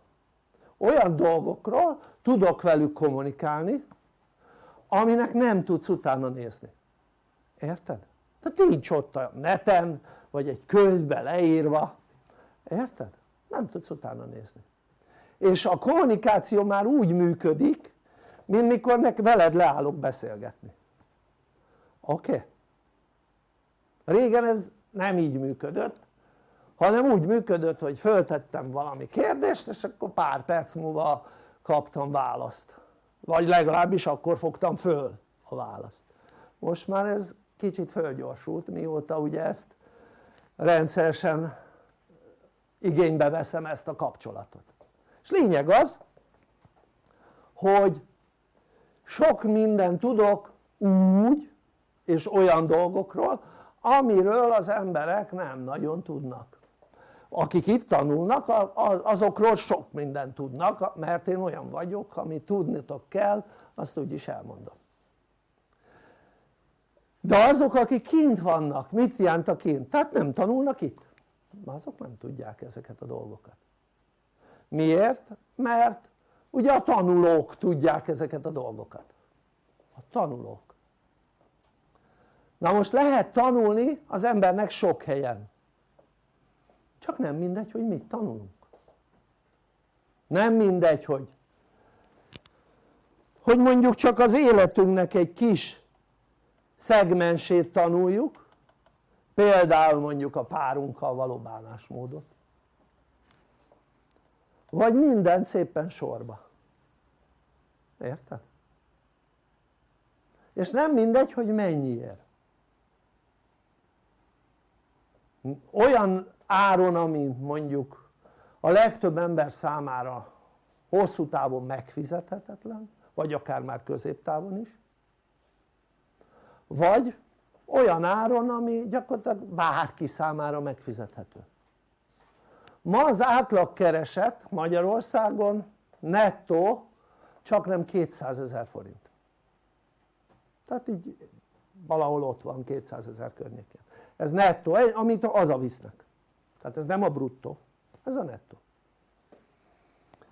Speaker 1: olyan dolgokról tudok velük kommunikálni aminek nem tudsz utána nézni érted? tehát nincs ott a neten vagy egy könyvbe leírva érted? nem tudsz utána nézni és a kommunikáció már úgy működik mint mikor nek veled leállok beszélgetni oké? Okay? régen ez nem így működött hanem úgy működött hogy föltettem valami kérdést és akkor pár perc múlva kaptam választ. Vagy legalábbis akkor fogtam föl a választ. Most már ez kicsit fölgyorsult mióta ugye ezt rendszeresen igénybe veszem ezt a kapcsolatot. És lényeg az hogy sok mindent tudok úgy és olyan dolgokról amiről az emberek nem nagyon tudnak akik itt tanulnak azokról sok mindent tudnak mert én olyan vagyok amit tudnitok kell azt úgyis elmondom. De azok akik kint vannak, mit jelent a kint? tehát nem tanulnak itt. Azok nem tudják ezeket a dolgokat. Miért? mert ugye a tanulók tudják ezeket a dolgokat. A tanulók. Na most lehet tanulni az embernek sok helyen csak nem mindegy hogy mit tanulunk. Nem mindegy hogy hogy mondjuk csak az életünknek egy kis szegmensét tanuljuk például mondjuk a párunkkal való bánásmódot. Vagy minden szépen sorba. Érted? és nem mindegy hogy mennyiért. Olyan áron ami mondjuk a legtöbb ember számára hosszú távon megfizethetetlen vagy akár már középtávon is vagy olyan áron ami gyakorlatilag bárki számára megfizethető. Ma az átlagkereset Magyarországon nettó csak nem 200 ezer forint. Tehát így valahol ott van 200 ezer környékén. Ez nettó, amit visznek tehát ez nem a bruttó, ez a nettó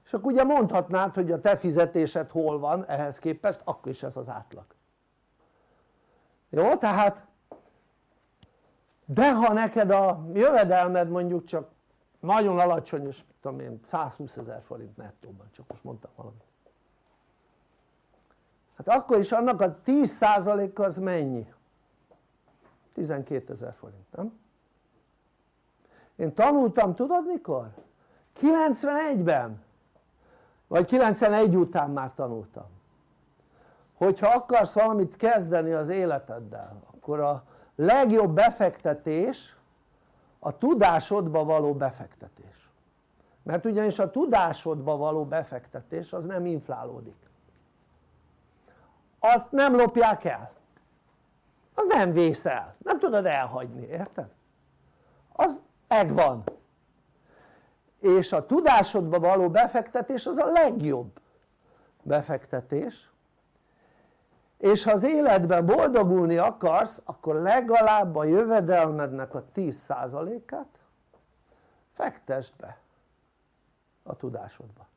Speaker 1: és akkor ugye mondhatnád hogy a te fizetésed hol van ehhez képest akkor is ez az átlag jó tehát de ha neked a jövedelmed mondjuk csak nagyon alacsony és tudom én 120 ezer forint nettóban csak most mondtam valamit hát akkor is annak a 10%-a az mennyi? 12 ezer forint nem? Én tanultam tudod mikor? 91-ben vagy 91 után már tanultam. Hogyha akarsz valamit kezdeni az életeddel akkor a legjobb befektetés a tudásodba való befektetés. Mert ugyanis a tudásodba való befektetés az nem inflálódik. Azt nem lopják el. Az nem vészel, nem tudod elhagyni, érted? az megvan és a tudásodba való befektetés az a legjobb befektetés. És ha az életben boldogulni akarsz akkor legalább a jövedelmednek a 10%-át fektesd be a tudásodba.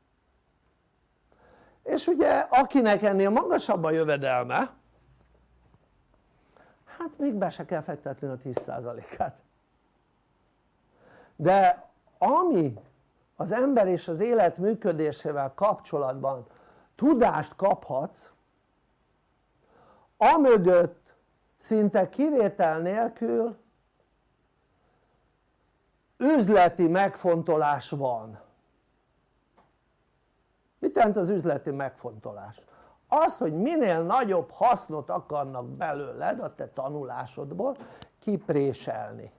Speaker 1: És ugye akinek ennél magasabb a jövedelme hát még be se kell fektetni a 10%-át de ami az ember és az élet működésével kapcsolatban tudást kaphatsz amögött szinte kivétel nélkül üzleti megfontolás van mit jelent az üzleti megfontolás? az hogy minél nagyobb hasznot akarnak belőled a te tanulásodból kipréselni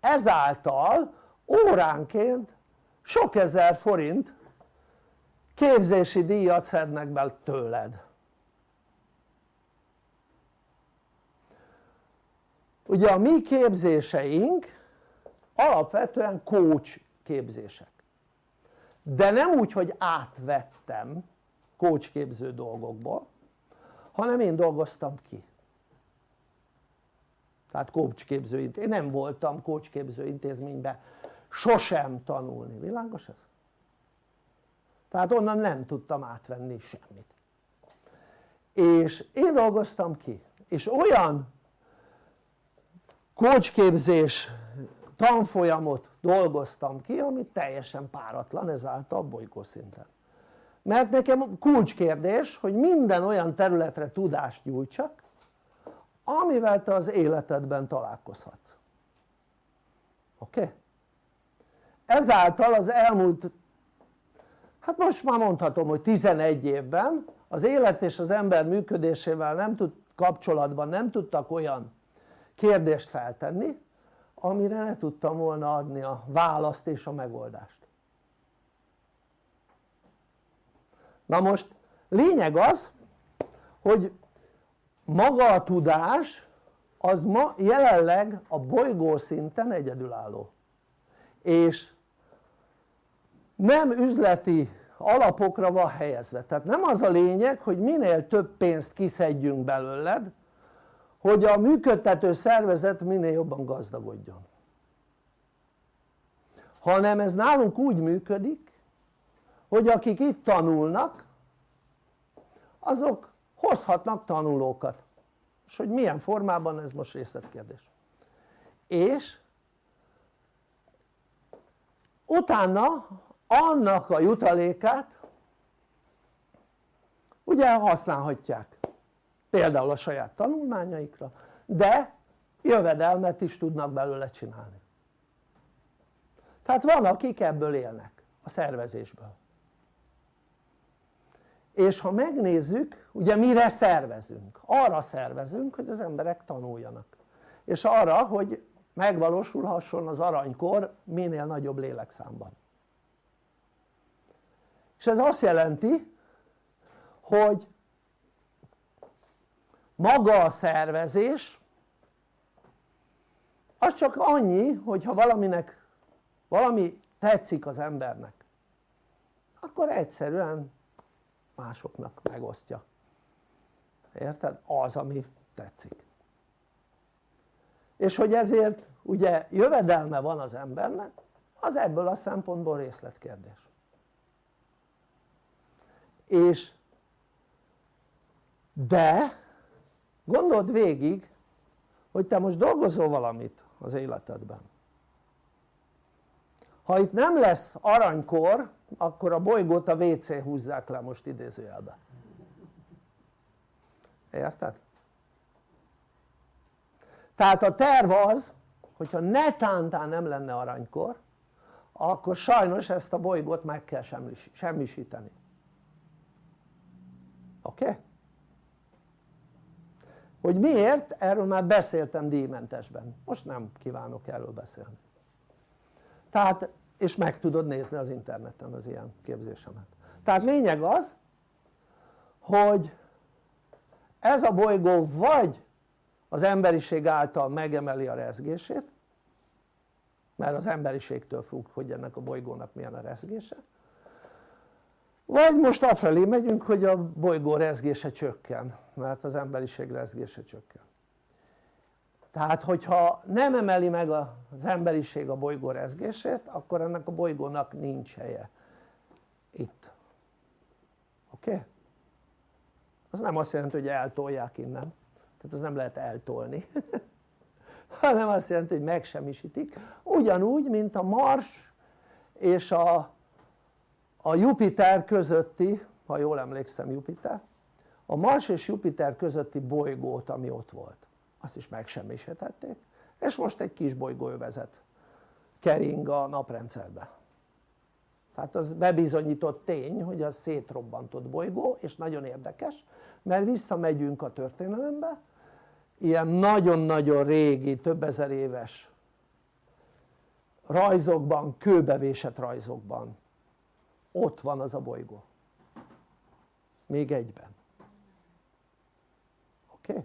Speaker 1: ezáltal óránként sok ezer forint képzési díjat szednek be tőled. Ugye a mi képzéseink alapvetően coach képzések. De nem úgy hogy átvettem coach képző dolgokból hanem én dolgoztam ki tehát képző én nem voltam coach képző intézményben sosem tanulni, világos ez? tehát onnan nem tudtam átvenni semmit. És én dolgoztam ki és olyan coachképzés tanfolyamot dolgoztam ki ami teljesen páratlan ezáltal bolygó szinten. Mert nekem kulcskérdés hogy minden olyan területre tudást nyújtsak amivel te az életedben találkozhatsz oké? Okay? ezáltal az elmúlt hát most már mondhatom hogy 11 évben az élet és az ember működésével nem tud kapcsolatban nem tudtak olyan kérdést feltenni amire ne tudtam volna adni a választ és a megoldást na most lényeg az hogy maga a tudás az ma jelenleg a bolygó szinten egyedülálló. És nem üzleti alapokra van helyezve. Tehát nem az a lényeg hogy minél több pénzt kiszedjünk belőled hogy a működtető szervezet minél jobban gazdagodjon. Hanem ez nálunk úgy működik hogy akik itt tanulnak azok hozhatnak tanulókat. És hogy milyen formában ez most részletkérdés. És utána annak a jutalékát ugye használhatják. Például a saját tanulmányaikra de jövedelmet is tudnak belőle csinálni. Tehát van akik ebből élnek a szervezésből és ha megnézzük ugye mire szervezünk? arra szervezünk hogy az emberek tanuljanak és arra hogy megvalósulhasson az aranykor minél nagyobb lélekszámban és ez azt jelenti hogy maga a szervezés az csak annyi hogyha valaminek valami tetszik az embernek akkor egyszerűen másoknak megosztja. Érted? az ami tetszik. És hogy ezért ugye jövedelme van az embernek az ebből a szempontból részletkérdés. És de gondold végig hogy te most dolgozol valamit az életedben. Ha itt nem lesz aranykor akkor a bolygót a WC húzzák le most idézőjelbe érted? tehát a terv az hogyha netántán nem lenne aranykor akkor sajnos ezt a bolygót meg kell semmisíteni oké? Okay? hogy miért? erről már beszéltem díjmentesben most nem kívánok erről beszélni tehát és meg tudod nézni az interneten az ilyen képzésemet. Tehát lényeg az hogy ez a bolygó vagy az emberiség által megemeli a rezgését mert az emberiségtől függ hogy ennek a bolygónak milyen a rezgése vagy most afelé megyünk hogy a bolygó rezgése csökken mert az emberiség rezgése csökken tehát hogyha nem emeli meg az emberiség a bolygó rezgését akkor ennek a bolygónak nincs helye itt. Oké? Okay? az nem azt jelenti hogy eltolják innen. Tehát az nem lehet eltolni. Hanem azt jelenti hogy megsemmisítik. Ugyanúgy mint a Mars és a, a Jupiter közötti ha jól emlékszem Jupiter. A Mars és Jupiter közötti bolygót ami ott volt azt is megsemmisítették és most egy kis bolygóövezet kering a naprendszerbe tehát az bebizonyított tény hogy az szétrobbantott bolygó és nagyon érdekes mert visszamegyünk a történelembe ilyen nagyon-nagyon régi, több ezer éves rajzokban, kőbevésett rajzokban ott van az a bolygó még egyben oké? Okay?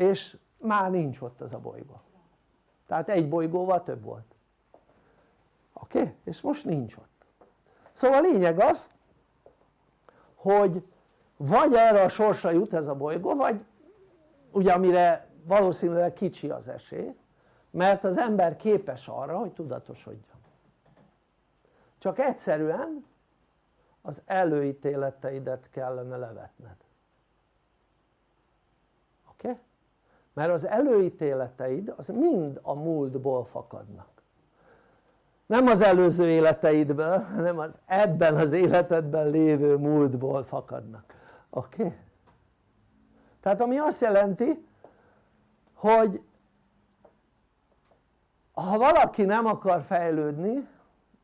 Speaker 1: És már nincs ott az a bolygó tehát egy bolygóval több volt oké? Okay? és most nincs ott szóval a lényeg az hogy vagy erre a sorsra jut ez a bolygó vagy ugye amire valószínűleg kicsi az esély mert az ember képes arra hogy tudatosodjon csak egyszerűen az előítéleteidet kellene levetned oké? Okay? Mert az előítéleteid az mind a múltból fakadnak nem az előző életeidből hanem az ebben az életedben lévő múltból fakadnak oké? Okay? tehát ami azt jelenti hogy ha valaki nem akar fejlődni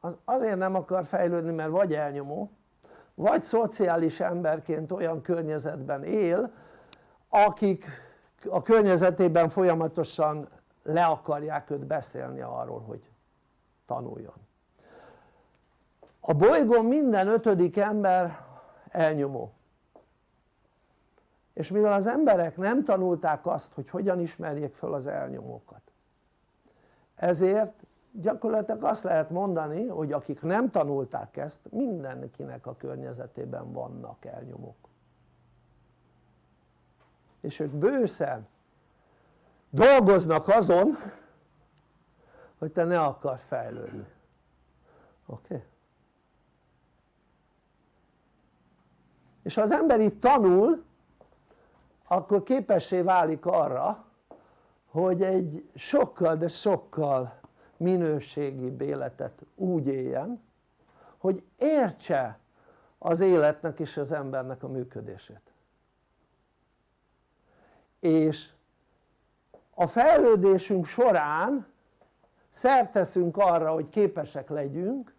Speaker 1: az azért nem akar fejlődni mert vagy elnyomó vagy szociális emberként olyan környezetben él akik a környezetében folyamatosan le akarják őt beszélni arról hogy tanuljon. A bolygón minden ötödik ember elnyomó. És mivel az emberek nem tanulták azt hogy hogyan ismerjék fel az elnyomókat ezért gyakorlatilag azt lehet mondani hogy akik nem tanulták ezt mindenkinek a környezetében vannak elnyomók és ők bőszen dolgoznak azon hogy te ne akar fejlődni oké? Okay? és ha az ember itt tanul akkor képessé válik arra hogy egy sokkal de sokkal minőségibb életet úgy éljen hogy értse az életnek és az embernek a működését és a fejlődésünk során szerteszünk arra hogy képesek legyünk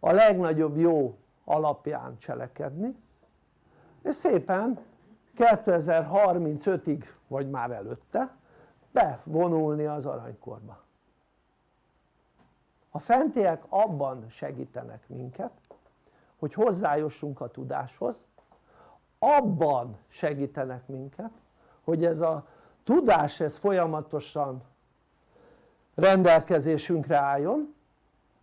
Speaker 1: a legnagyobb jó alapján cselekedni és szépen 2035-ig vagy már előtte bevonulni az aranykorba. A fentiek abban segítenek minket hogy hozzájussunk a tudáshoz abban segítenek minket hogy ez a tudás ez folyamatosan rendelkezésünkre álljon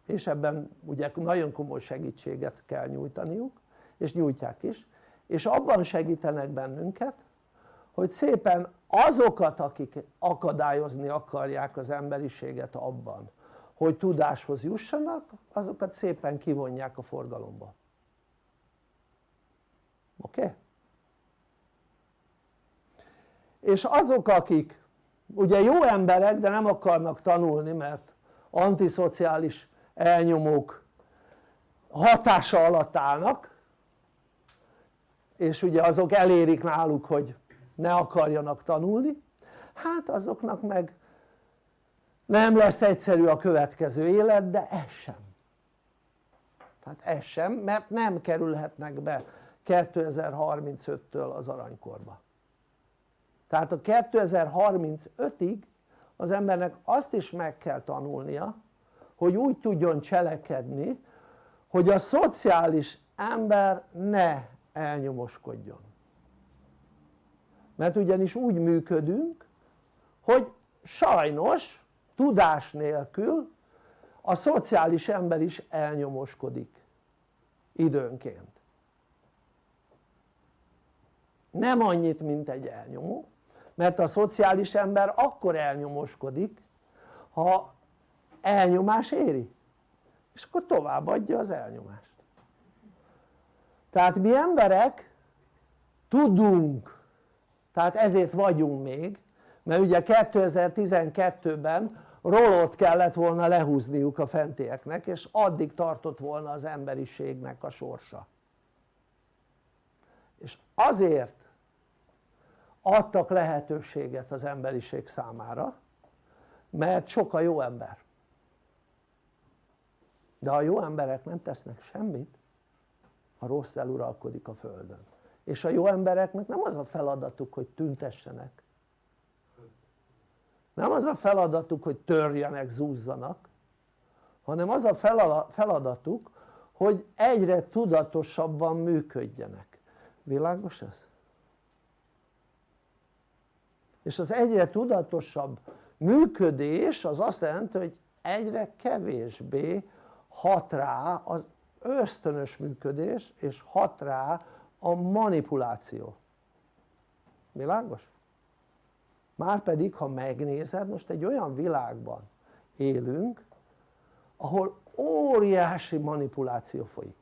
Speaker 1: és ebben ugye nagyon komoly segítséget kell nyújtaniuk és nyújtják is és abban segítenek bennünket hogy szépen azokat akik akadályozni akarják az emberiséget abban hogy tudáshoz jussanak azokat szépen kivonják a forgalomba oké? Okay? És azok akik ugye jó emberek de nem akarnak tanulni mert antiszociális elnyomók hatása alatt állnak és ugye azok elérik náluk hogy ne akarjanak tanulni hát azoknak meg nem lesz egyszerű a következő élet de ez sem. Tehát ez sem mert nem kerülhetnek be 2035-től az aranykorba tehát a 2035-ig az embernek azt is meg kell tanulnia hogy úgy tudjon cselekedni hogy a szociális ember ne elnyomoskodjon. Mert ugyanis úgy működünk hogy sajnos tudás nélkül a szociális ember is elnyomoskodik időnként. Nem annyit mint egy elnyomó mert a szociális ember akkor elnyomoskodik ha elnyomás éri. És akkor továbbadja az elnyomást. Tehát mi emberek tudunk tehát ezért vagyunk még mert ugye 2012-ben rolót kellett volna lehúzniuk a fentieknek és addig tartott volna az emberiségnek a sorsa. És azért adtak lehetőséget az emberiség számára mert sok a jó ember. De a jó emberek nem tesznek semmit a rossz eluralkodik a földön. És a jó embereknek nem az a feladatuk hogy tüntessenek. Nem az a feladatuk hogy törjenek, zúzzanak hanem az a feladatuk hogy egyre tudatosabban működjenek. Világos ez? És az egyre tudatosabb működés az azt jelenti hogy egyre kevésbé hat rá az ösztönös működés és hat rá a manipuláció. Világos? márpedig ha megnézed most egy olyan világban élünk ahol óriási manipuláció folyik.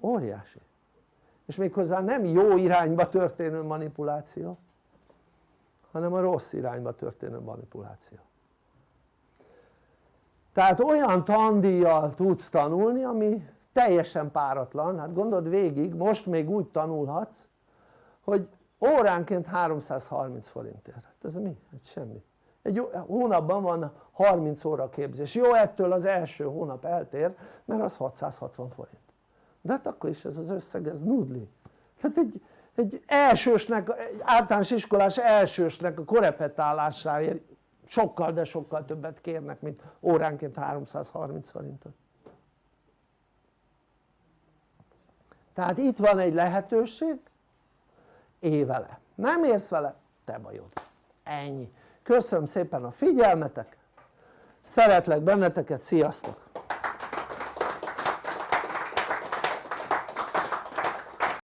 Speaker 1: Óriási. És méghozzá nem jó irányba történő manipuláció hanem a rossz irányba történő manipuláció. Tehát olyan tandíjjal tudsz tanulni ami teljesen páratlan, hát gondold végig, most még úgy tanulhatsz hogy óránként 330 forintért, hát ez mi? Hát semmi. Egy hónapban van 30 óra képzés, jó ettől az első hónap eltér mert az 660 forint. De hát akkor is ez az összeg ez nudli. Tehát egy, egy elsősnek, egy általános iskolás elsősnek a korepetálásáért sokkal de sokkal többet kérnek mint óránként 330 forintot. Tehát itt van egy lehetőség évele, nem érsz vele te bajod, ennyi. Köszönöm szépen a figyelmetek. Szeretlek benneteket, sziasztok